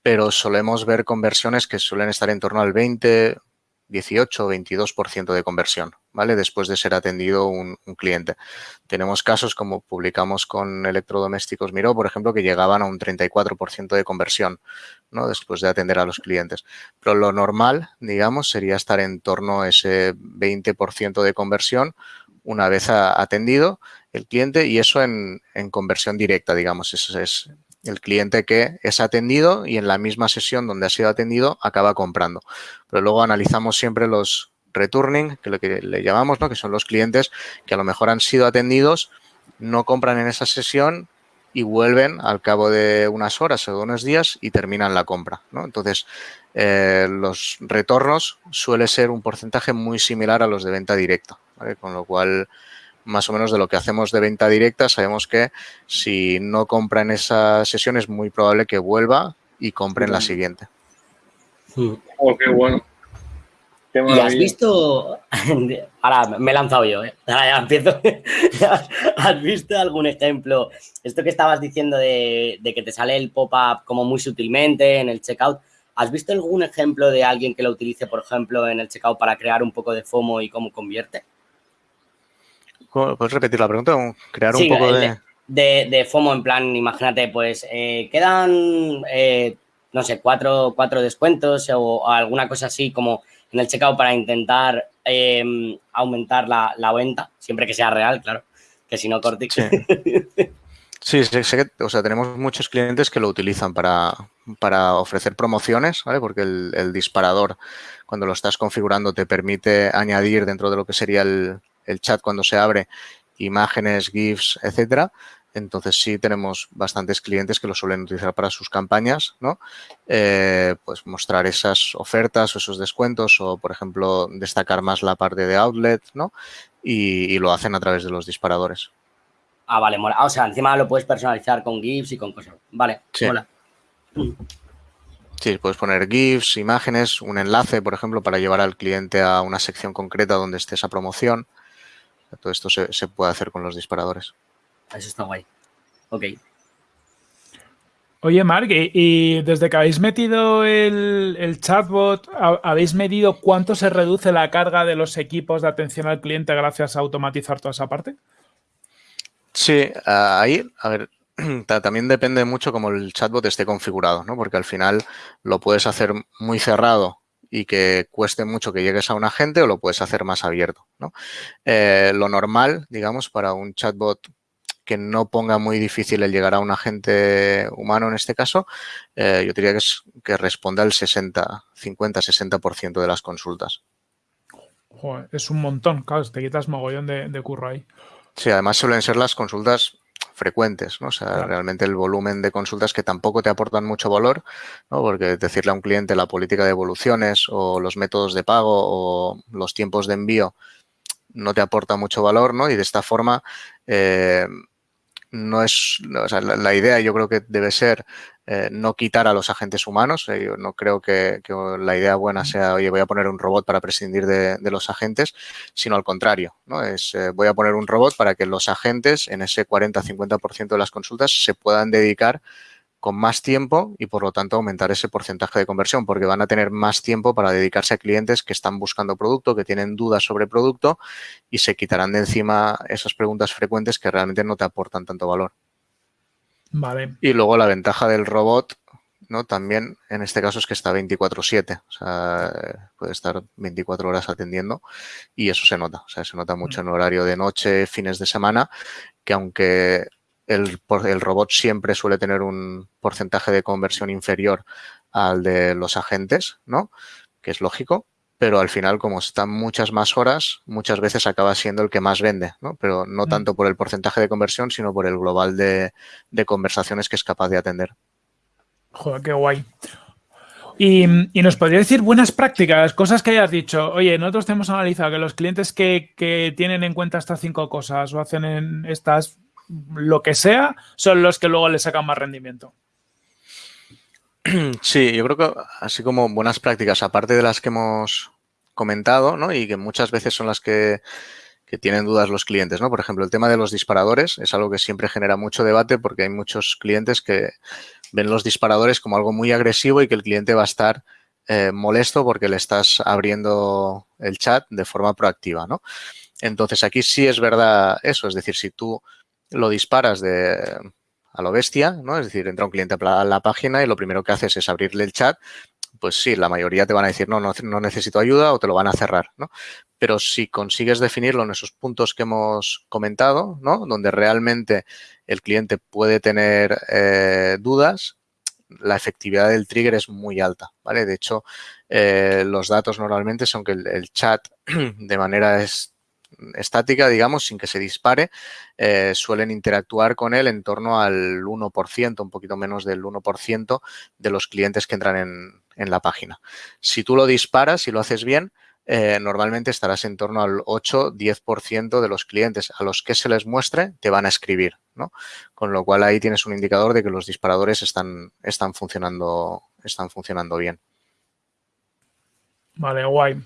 S2: Pero solemos ver conversiones que suelen estar en torno al 20, 18 o 22% de conversión, ¿vale? Después de ser atendido un, cliente. Tenemos casos como publicamos con Electrodomésticos Miró, por ejemplo, que llegaban a un 34% de conversión, ¿no? Después de atender a los clientes. Pero lo normal, digamos, sería estar en torno a ese 20% de conversión una vez atendido el cliente y eso en, en conversión directa, digamos. Eso es el cliente que es atendido y en la misma sesión donde ha sido atendido acaba comprando. Pero luego analizamos siempre los returning, que lo que le llamamos, ¿no? que son los clientes que a lo mejor han sido atendidos, no compran en esa sesión y vuelven al cabo de unas horas o de unos días y terminan la compra. ¿no? Entonces, eh, los retornos suele ser un porcentaje muy similar a los de venta directa, con lo cual más o menos de lo que hacemos de venta directa, sabemos que si no compra en esa sesión es muy probable que vuelva y compre en la siguiente.
S1: Oh, qué bueno.
S5: ¿Y has visto, ahora me he lanzado yo, ¿eh? ahora ya empiezo, ¿has visto algún ejemplo? Esto que estabas diciendo de, de que te sale el pop-up como muy sutilmente en el checkout, ¿has visto algún ejemplo de alguien que lo utilice, por ejemplo, en el checkout para crear un poco de FOMO y cómo convierte?
S2: ¿Puedes repetir la pregunta? Crear un poco de...
S5: de... FOMO, en plan, imagínate, pues eh, quedan, eh, no sé, cuatro, cuatro descuentos o, alguna cosa así como en el checkout para intentar em, aumentar la, venta, siempre que sea real, claro, que si no, Cortix.
S2: Sí. sí, sé, que, o sea, tenemos muchos clientes que lo utilizan para, para ofrecer promociones, ¿vale? Porque el, el, disparador, cuando lo estás configurando, te permite añadir dentro de lo que sería el, el chat cuando se abre, imágenes, GIFs, etcétera. Entonces sí tenemos bastantes clientes que lo suelen utilizar para sus campañas, ¿no? Eh, pues mostrar esas ofertas o esos descuentos o, por ejemplo, destacar más la parte de outlet, ¿no? Y, lo hacen a través de los disparadores.
S5: Ah, vale, mola. Ah, o sea, encima lo puedes personalizar con GIFs y con cosas. Vale,
S2: sí. mola. Sí, puedes poner GIFs, imágenes, un enlace, por ejemplo, para llevar al cliente a una sección concreta donde esté esa promoción. Todo esto se, puede hacer con los disparadores.
S5: Eso está guay. Ok.
S3: Oye, Mark, y, desde que habéis metido el, chatbot, ¿habéis medido cuánto se reduce la carga de los equipos de atención al cliente gracias a automatizar toda esa parte?
S2: Sí, ahí, a ver, también depende mucho cómo el chatbot esté configurado, ¿no? Porque al final lo puedes hacer muy cerrado y que cueste mucho que llegues a un agente o lo puedes hacer más abierto. ¿no? Eh, lo normal, digamos, para un chatbot que no ponga muy difícil el llegar a un agente humano en este caso, eh, yo diría que, es, que responda el 60, 50, 60% de las consultas.
S3: es un montón, claro, te quitas mogollón de, de curro ahí.
S2: Sí, además suelen ser las consultas frecuentes, ¿no? O sea, realmente el volumen de consultas que tampoco te aportan mucho valor, ¿no? Porque decirle a un cliente la política de evoluciones o los métodos de pago o los tiempos de envío no te aporta mucho valor, ¿no? Y de esta forma eh, no es, o sea, la, idea yo creo que debe ser eh, no quitar a los agentes humanos. Eh, yo no creo que, la idea buena sea, oye, voy a poner un robot para prescindir de, los agentes, sino al contrario, ¿no? Es, eh, voy a poner un robot para que los agentes en ese 40-50% de las consultas se puedan dedicar con más tiempo y por lo tanto aumentar ese porcentaje de conversión porque van a tener más tiempo para dedicarse a clientes que están buscando producto, que tienen dudas sobre producto y se quitarán de encima esas preguntas frecuentes que realmente no te aportan tanto valor.
S3: Vale.
S2: Y luego la ventaja del robot, ¿no? También en este caso es que está 24-7, o sea, puede estar 24 horas atendiendo y eso se nota, o sea, se nota mucho en horario de noche, fines de semana, que aunque el, el robot siempre suele tener un porcentaje de conversión inferior al de los agentes, ¿no? Que es lógico, pero al final, como están muchas más horas, muchas veces acaba siendo el que más vende, ¿no? Pero no mm. tanto por el porcentaje de conversión, sino por el global de, conversaciones que es capaz de atender.
S3: Joder, qué guay. Y, nos podría decir buenas prácticas, cosas que hayas dicho. Oye, nosotros hemos analizado que los clientes que, que tienen en cuenta estas cinco cosas o hacen en estas lo que sea, son los que luego le sacan más rendimiento.
S2: Sí, yo creo que así como buenas prácticas, aparte de las que hemos comentado, ¿no? Y que muchas veces son las que, tienen dudas los clientes, ¿no? Por ejemplo, el tema de los disparadores es algo que siempre genera mucho debate porque hay muchos clientes que ven los disparadores como algo muy agresivo y que el cliente va a estar eh, molesto porque le estás abriendo el chat de forma proactiva, ¿no? Entonces, aquí sí es verdad eso, es decir, si tú lo disparas de a lo bestia, ¿no? Es decir, entra un cliente a la página y lo primero que haces es abrirle el chat, pues sí, la mayoría te van a decir, no, no, necesito ayuda o te lo van a cerrar, ¿no? Pero si consigues definirlo en esos puntos que hemos comentado, ¿no? Donde realmente el cliente puede tener eh, dudas, la efectividad del trigger es muy alta, ¿vale? De hecho, eh, los datos normalmente son que el, chat de manera es, estática, digamos, sin que se dispare, eh, suelen interactuar con él en torno al 1%, un poquito menos del 1% de los clientes que entran en, la página. Si tú lo disparas y lo haces bien, eh, normalmente estarás en torno al 8-10% de los clientes a los que se les muestre te van a escribir, ¿no? Con lo cual ahí tienes un indicador de que los disparadores están, están, funcionando, están funcionando bien.
S3: Vale, guay.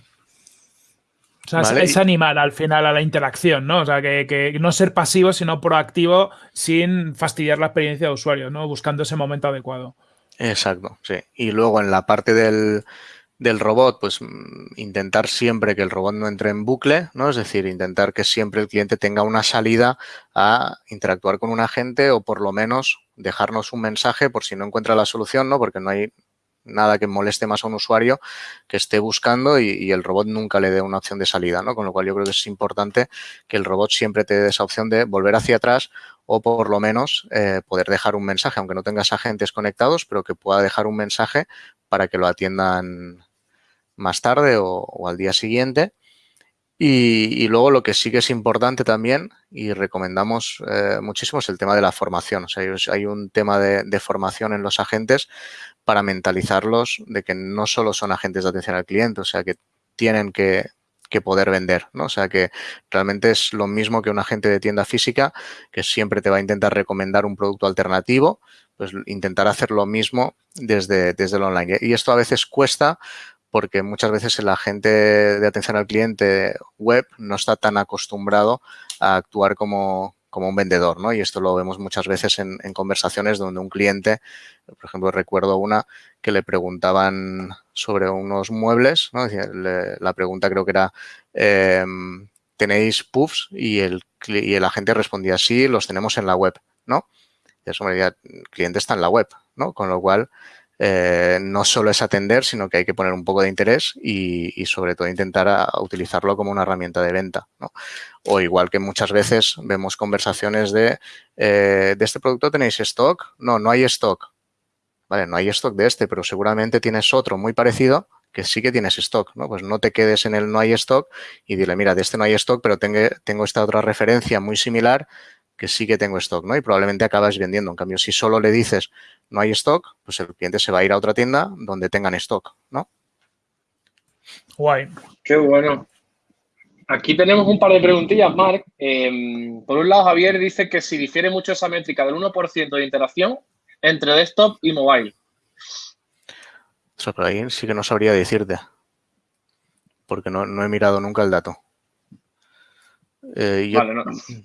S3: O sea, es, animar al final a la interacción, ¿no? O sea, que, no ser pasivo, sino proactivo sin fastidiar la experiencia de usuario, ¿no? Buscando ese momento adecuado.
S2: Exacto, sí. Y luego en la parte del, robot, pues mm, intentar siempre que el robot no entre en bucle, ¿no? Es decir, intentar que siempre el cliente tenga una salida a interactuar con un agente o por lo menos dejarnos un mensaje por si no encuentra la solución, ¿no? Porque no hay nada que moleste más a un usuario que esté buscando y, el robot nunca le dé una opción de salida, ¿no? Con lo cual yo creo que es importante que el robot siempre te dé esa opción de volver hacia atrás o por lo menos eh, poder dejar un mensaje, aunque no tengas agentes conectados, pero que pueda dejar un mensaje para que lo atiendan más tarde o, al día siguiente. Y, luego lo que sí que es importante también y recomendamos eh, muchísimo es el tema de la formación. O sea, hay un tema de, formación en los agentes para mentalizarlos de que no solo son agentes de atención al cliente, o sea, que tienen que, poder vender, ¿no? O sea, que realmente es lo mismo que un agente de tienda física que siempre te va a intentar recomendar un producto alternativo, pues intentar hacer lo mismo desde, desde el online. Y esto a veces cuesta porque muchas veces el agente de atención al cliente web no está tan acostumbrado a actuar como, como un vendedor, ¿no? Y esto lo vemos muchas veces en, conversaciones donde un cliente, por ejemplo, recuerdo una que le preguntaban sobre unos muebles, ¿no? la pregunta creo que era, em, ¿tenéis puffs? Y el, y el agente respondía, sí, los tenemos en la web, ¿no? Y eso me decía, el cliente está en la web, ¿no? Con lo cual, eh, no solo es atender, sino que hay que poner un poco de interés y, sobre todo intentar utilizarlo como una herramienta de venta. O igual que muchas veces vemos conversaciones de, eh, ¿de este producto tenéis stock? No, no hay stock. Vale, no hay stock de este, pero seguramente tienes otro muy parecido que sí que tienes stock, ¿no? Pues no te quedes en el no hay stock y dile, mira, de este no hay stock, pero tengo, tengo esta otra referencia muy similar que sí que tengo stock, ¿no? Y probablemente acabas vendiendo. En cambio, si solo le dices no hay stock, pues el cliente se va a ir a otra tienda donde tengan stock, ¿no?
S3: Guay.
S1: Qué bueno. Aquí tenemos un par de preguntillas, Marc. Em, por un lado, Javier dice que si difiere mucho esa métrica del 1% de interacción entre desktop y mobile.
S2: Eso por ahí sí que no sabría decirte, porque no, no he mirado nunca el dato. Eh, yo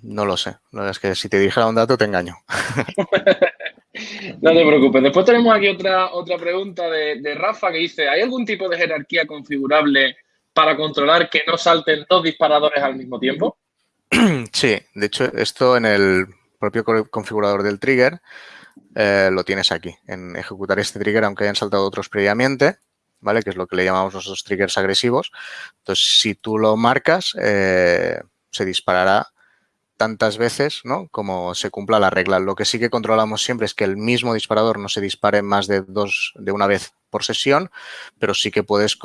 S2: no. lo sé. es que si te dijera un dato te engaño.
S1: No te preocupes. Después tenemos aquí otra, otra pregunta de, de, Rafa que dice, ¿hay algún tipo de jerarquía configurable para controlar que no salten dos disparadores al mismo tiempo?
S2: Sí, de hecho, esto en el propio configurador del trigger eh, lo tienes aquí, en ejecutar este trigger aunque hayan saltado otros previamente, ¿vale? Que es lo que le llamamos nosotros triggers agresivos. Entonces, si tú lo marcas, eh, se disparará tantas veces ¿no? como se cumpla la regla. Lo que sí que controlamos siempre es que el mismo disparador no se dispare más de dos de una vez por sesión, pero sí que puedes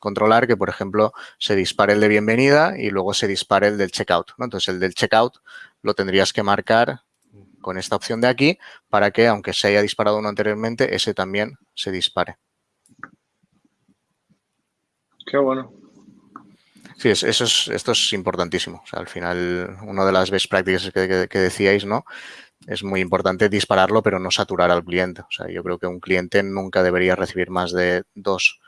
S2: controlar que, por ejemplo, se dispare el de bienvenida y luego se dispare el del checkout. ¿no? Entonces, el del checkout lo tendrías que marcar con esta opción de aquí para que, aunque se haya disparado uno anteriormente, ese también se dispare.
S1: Qué bueno.
S2: Sí, eso es, esto es importantísimo. O sea, al final, una de las best practices que, que, decíais, ¿no? Es muy importante dispararlo, pero no saturar al cliente. O sea, yo creo que un cliente nunca debería recibir más de dos,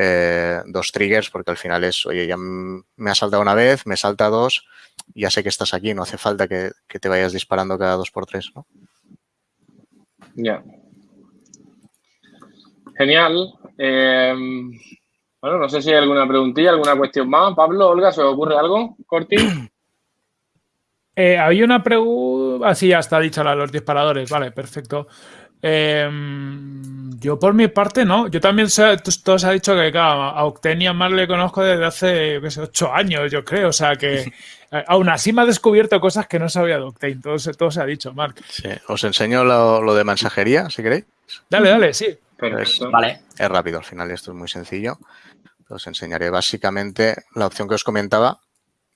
S2: eh, dos triggers, porque al final es, oye, ya me ha saltado una vez, me salta dos, ya sé que estás aquí, no hace falta que, te vayas disparando cada dos por tres, ¿no?
S1: Ya. Genial. Em, bueno, no sé si hay alguna preguntilla, alguna cuestión más. Pablo, Olga, ¿se os ocurre algo? Corti.
S3: Eh, había una pregunta. Ah, sí, ya está dicha la de los disparadores. Vale, perfecto. Em, yo por mi parte no. Yo también sé, todo se ha dicho que a Octenia más le conozco desde hace ocho años, yo creo. O sea que Eh, aún así me ha descubierto cosas que no sabía de Octane. Todo, todo se ha dicho, Mark.
S2: Sí. Os enseño lo, de mensajería, si queréis.
S3: Dale, dale, sí.
S2: Es, vale. es rápido al final, esto es muy sencillo. Os enseñaré básicamente la opción que os comentaba,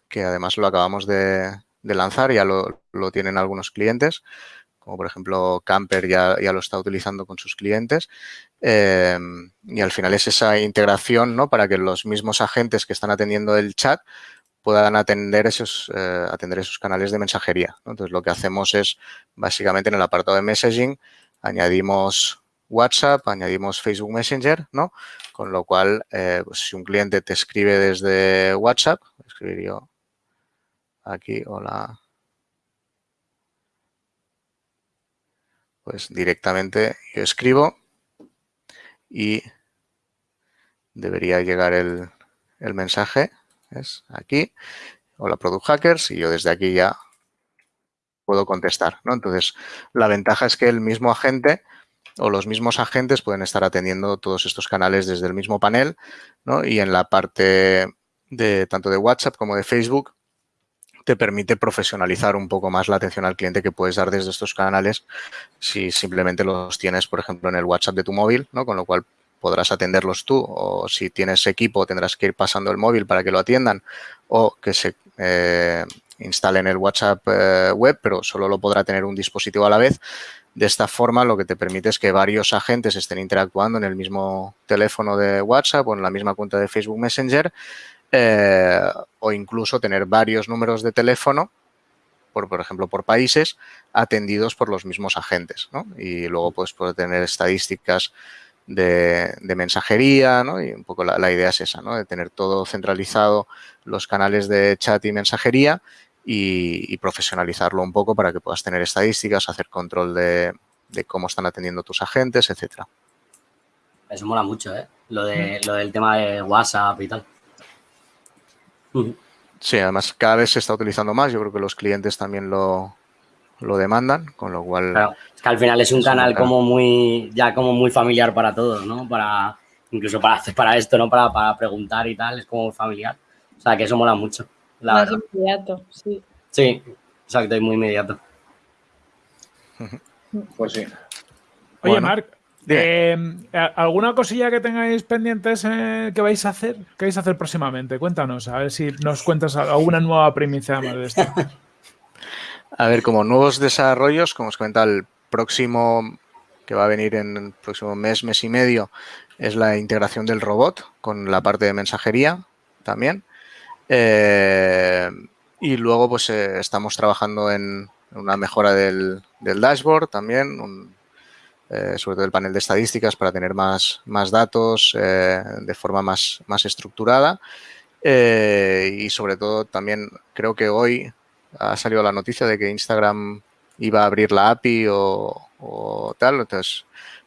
S2: que además lo acabamos de, lanzar, ya lo, tienen algunos clientes, como por ejemplo Camper ya, ya lo está utilizando con sus clientes. Eh, y al final es esa integración ¿no? para que los mismos agentes que están atendiendo el chat puedan atender esos, eh, atender esos canales de mensajería. Entonces, lo que hacemos es, básicamente, en el apartado de messaging, añadimos WhatsApp, añadimos Facebook Messenger, ¿no? Con lo cual, eh, pues, si un cliente te escribe desde WhatsApp, escribir yo aquí, hola, pues directamente yo escribo y debería llegar el, el mensaje es aquí, hola Product Hackers, y yo desde aquí ya puedo contestar, ¿no? Entonces, la ventaja es que el mismo agente o los mismos agentes pueden estar atendiendo todos estos canales desde el mismo panel, ¿no? Y en la parte de tanto de WhatsApp como de Facebook te permite profesionalizar un poco más la atención al cliente que puedes dar desde estos canales si simplemente los tienes, por ejemplo, en el WhatsApp de tu móvil, ¿no? Con lo cual podrás atenderlos tú o si tienes equipo tendrás que ir pasando el móvil para que lo atiendan o que se eh, instalen el WhatsApp eh, web, pero solo lo podrá tener un dispositivo a la vez. De esta forma, lo que te permite es que varios agentes estén interactuando en el mismo teléfono de WhatsApp o en la misma cuenta de Facebook Messenger eh, o incluso tener varios números de teléfono, por, por ejemplo, por países, atendidos por los mismos agentes. Y luego puedes poder tener estadísticas de, mensajería, ¿no? Y un poco la, idea es esa, ¿no? De tener todo centralizado, los canales de chat y mensajería y, profesionalizarlo un poco para que puedas tener estadísticas, hacer control de, cómo están atendiendo tus agentes, etcétera.
S5: Eso mola mucho, ¿eh? Lo, de, lo del tema de WhatsApp y tal.
S2: Sí, además cada vez se está utilizando más. Yo creo que los clientes también lo, lo demandan, con lo cual...
S5: es que al final es un canal como muy, ya como muy familiar para todos, ¿no? Para, incluso para hacer para esto, ¿no? Para, para preguntar y tal, es como familiar. O sea, que eso mola mucho.
S4: Más inmediato, sí.
S5: Sí, exacto, y muy inmediato.
S1: Pues sí.
S3: Oye, Marc, eh, ¿alguna cosilla que tengáis pendientes eh, que vais a hacer? ¿Qué vais a hacer próximamente? Cuéntanos, a ver si nos cuentas alguna nueva primicia más de esto.
S2: A ver, como nuevos desarrollos, como os comentaba, el próximo que va a venir en el próximo mes, mes y medio, es la integración del robot con la parte de mensajería también. Eh, y luego, pues eh, estamos trabajando en una mejora del, dashboard también, eh, sobre todo el panel de estadísticas para tener más, más datos de forma más, más estructurada. y sobre todo también creo que hoy ha salido la noticia de que Instagram iba a abrir la API o, tal, entonces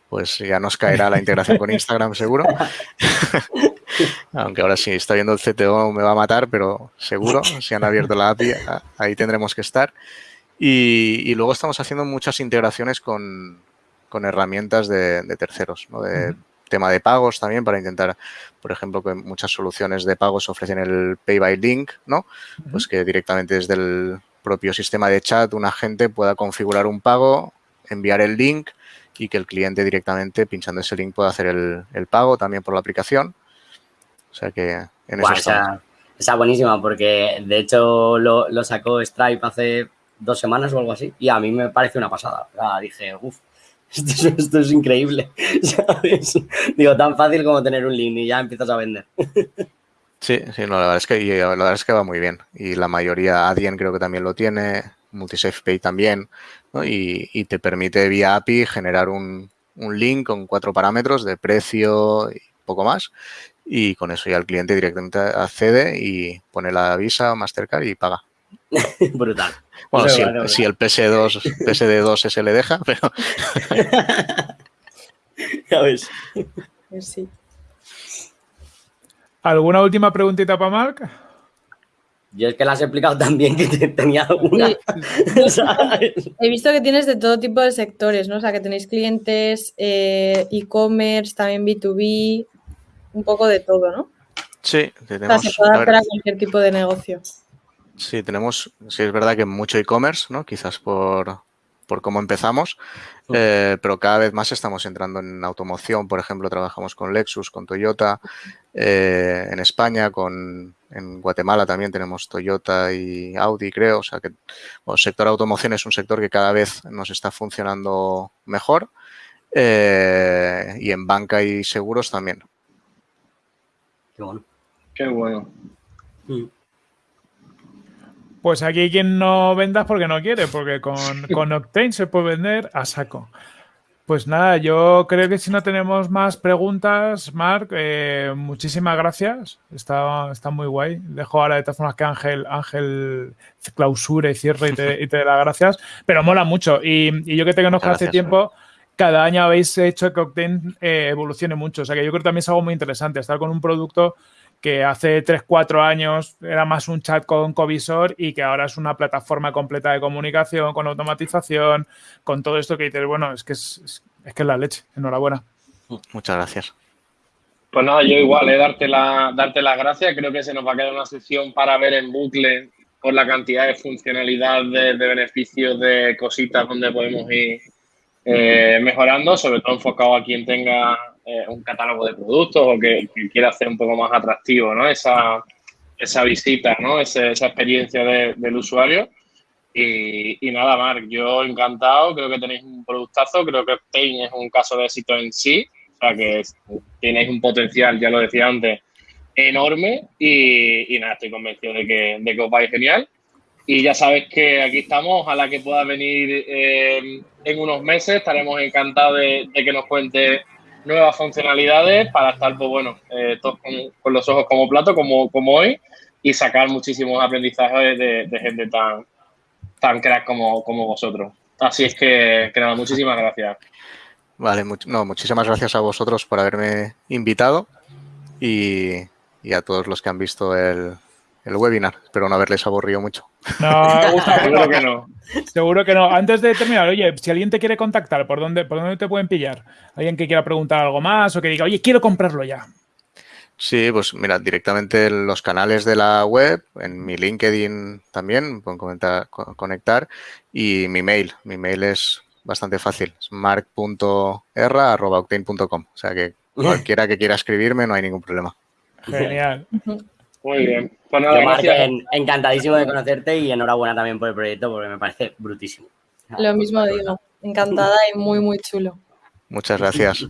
S2: pues ya nos caerá la integración con Instagram seguro. Aunque ahora sí, está viendo el CTO me va a matar, pero seguro, si han abierto la API, ahí tendremos que estar. Y, luego estamos haciendo muchas integraciones con, herramientas de, terceros, ¿no? de tema de pagos también para intentar, por ejemplo, que muchas soluciones de pagos ofrecen el Pay by Link, ¿no? Pues que directamente desde el propio sistema de chat un agente pueda configurar un pago, enviar el link y que el cliente directamente pinchando ese link pueda hacer el, pago también por la aplicación. O sea que en eso
S5: esa, esa, buenísima porque de hecho lo, lo, sacó Stripe hace dos semanas o algo así y a mí me parece una pasada. dije, uff, esto, esto, es increíble. Digo, tan fácil como tener un link y ya empiezas a vender.
S2: Sí, sí, no, la verdad es que, la verdad es que va muy bien. Y la mayoría, Adyen creo que también lo tiene, MultiSafePay también, y, te permite vía API generar un, link con cuatro parámetros de precio y poco más. Y con eso ya el cliente directamente accede y pone la Visa, Mastercard y paga.
S5: Brutal.
S2: Bueno, si, el, si, el, PS2, PSD2 se le deja, pero...
S5: ya ves.
S4: Pues sí.
S3: ¿Alguna última preguntita para Marc?
S5: Yo es que las he explicado también que tenía una.
S4: He visto que tienes de todo tipo de sectores, ¿no? O sea, que tenéis clientes, eh, e-commerce, también B2B, un poco de todo, ¿no?
S2: Sí,
S4: tenemos. O sea, se puede hacer a cualquier tipo de negocio.
S2: Sí, tenemos, sí es verdad que mucho e-commerce, ¿no? Quizás por, por cómo empezamos, eh, pero cada vez más estamos entrando en automoción. Por ejemplo, trabajamos con Lexus, con Toyota, eh, en España, con, en Guatemala también tenemos Toyota y Audi, creo. O sea que el sector automoción es un sector que cada vez nos está funcionando mejor. Eh, y en banca y seguros también.
S5: Qué bueno.
S1: Qué bueno. Mm.
S3: Pues aquí quien no vendas porque no quiere, porque con, con Octane se puede vender a saco. Pues nada, yo creo que si no tenemos más preguntas, Marc, eh, muchísimas gracias. Está, está muy guay. Dejo ahora de todas formas que Ángel, Ángel clausure y cierre y te, y te dé las gracias. Pero mola mucho. Y, yo que te conozco hace tiempo, cada año habéis hecho que Octane eh, evolucione mucho. O sea que yo creo que también es algo muy interesante estar con un producto que hace 3, 4 años era más un chat con covisor y que ahora es una plataforma completa de comunicación, con automatización, con todo esto que dices, bueno, es que es, que es la leche. Enhorabuena.
S2: Muchas gracias.
S1: Pues nada, yo igual, eh, darte, la, darte las gracias. Creo que se nos va a quedar una sesión para ver en bucle por la cantidad de funcionalidad, de, beneficios, de cositas donde podemos ir eh, mejorando, sobre todo enfocado a quien tenga eh, un catálogo de productos o que, quiera hacer un poco más atractivo ¿no? esa, esa visita, ¿no? esa experiencia del usuario. Y, nada, Marc, yo encantado, creo que tenéis un productazo, creo que Obtain es un caso de éxito en sí, o sea que tenéis un potencial, ya lo decía antes, enorme y, nada, estoy convencido de que, de que os vais genial. Y ya sabes que aquí estamos, ojalá que pueda venir eh, en unos meses, estaremos encantados de, de que nos cuente nuevas funcionalidades para estar, pues bueno, eh, todos con, los ojos como plato, como, como hoy, y sacar muchísimos aprendizajes de, gente tan, tan crack como, como vosotros. Así es que, que nada, muchísimas gracias.
S2: Vale, no, muchísimas gracias a vosotros por haberme invitado y a todos los que han visto el, el webinar. Espero no haberles aburrido mucho.
S3: No, seguro que no. Seguro que no. Antes de terminar, oye, si alguien te quiere contactar, ¿por dónde, ¿por dónde te pueden pillar? ¿Alguien que quiera preguntar algo más o que diga, oye, quiero comprarlo ya?
S2: Sí, pues mira, directamente en los canales de la web, en mi LinkedIn también, pueden comentar, conectar y mi mail. Mi mail es bastante fácil, es mark.erra.octane.com. O sea que cualquiera que quiera escribirme no hay ningún problema.
S3: Genial.
S1: Muy bien. Pues nada,
S5: encantadísimo de conocerte y enhorabuena también por el proyecto porque me parece brutísimo.
S4: Lo mismo digo. Encantada y muy, muy chulo.
S2: Muchas gracias.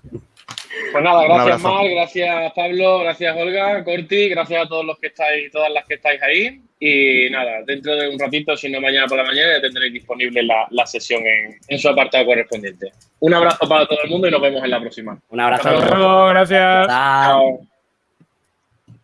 S1: Pues nada, gracias Mar, gracias Pablo, gracias Olga, Corti, gracias a todos los que estáis, todas las que estáis ahí. Y nada, dentro de un ratito, si no mañana por la mañana, ya tendréis disponible la, sesión en, su apartado correspondiente. Un abrazo para todo el mundo y nos vemos en la próxima.
S5: Un abrazo.
S3: Hasta luego, gracias.
S1: Chao.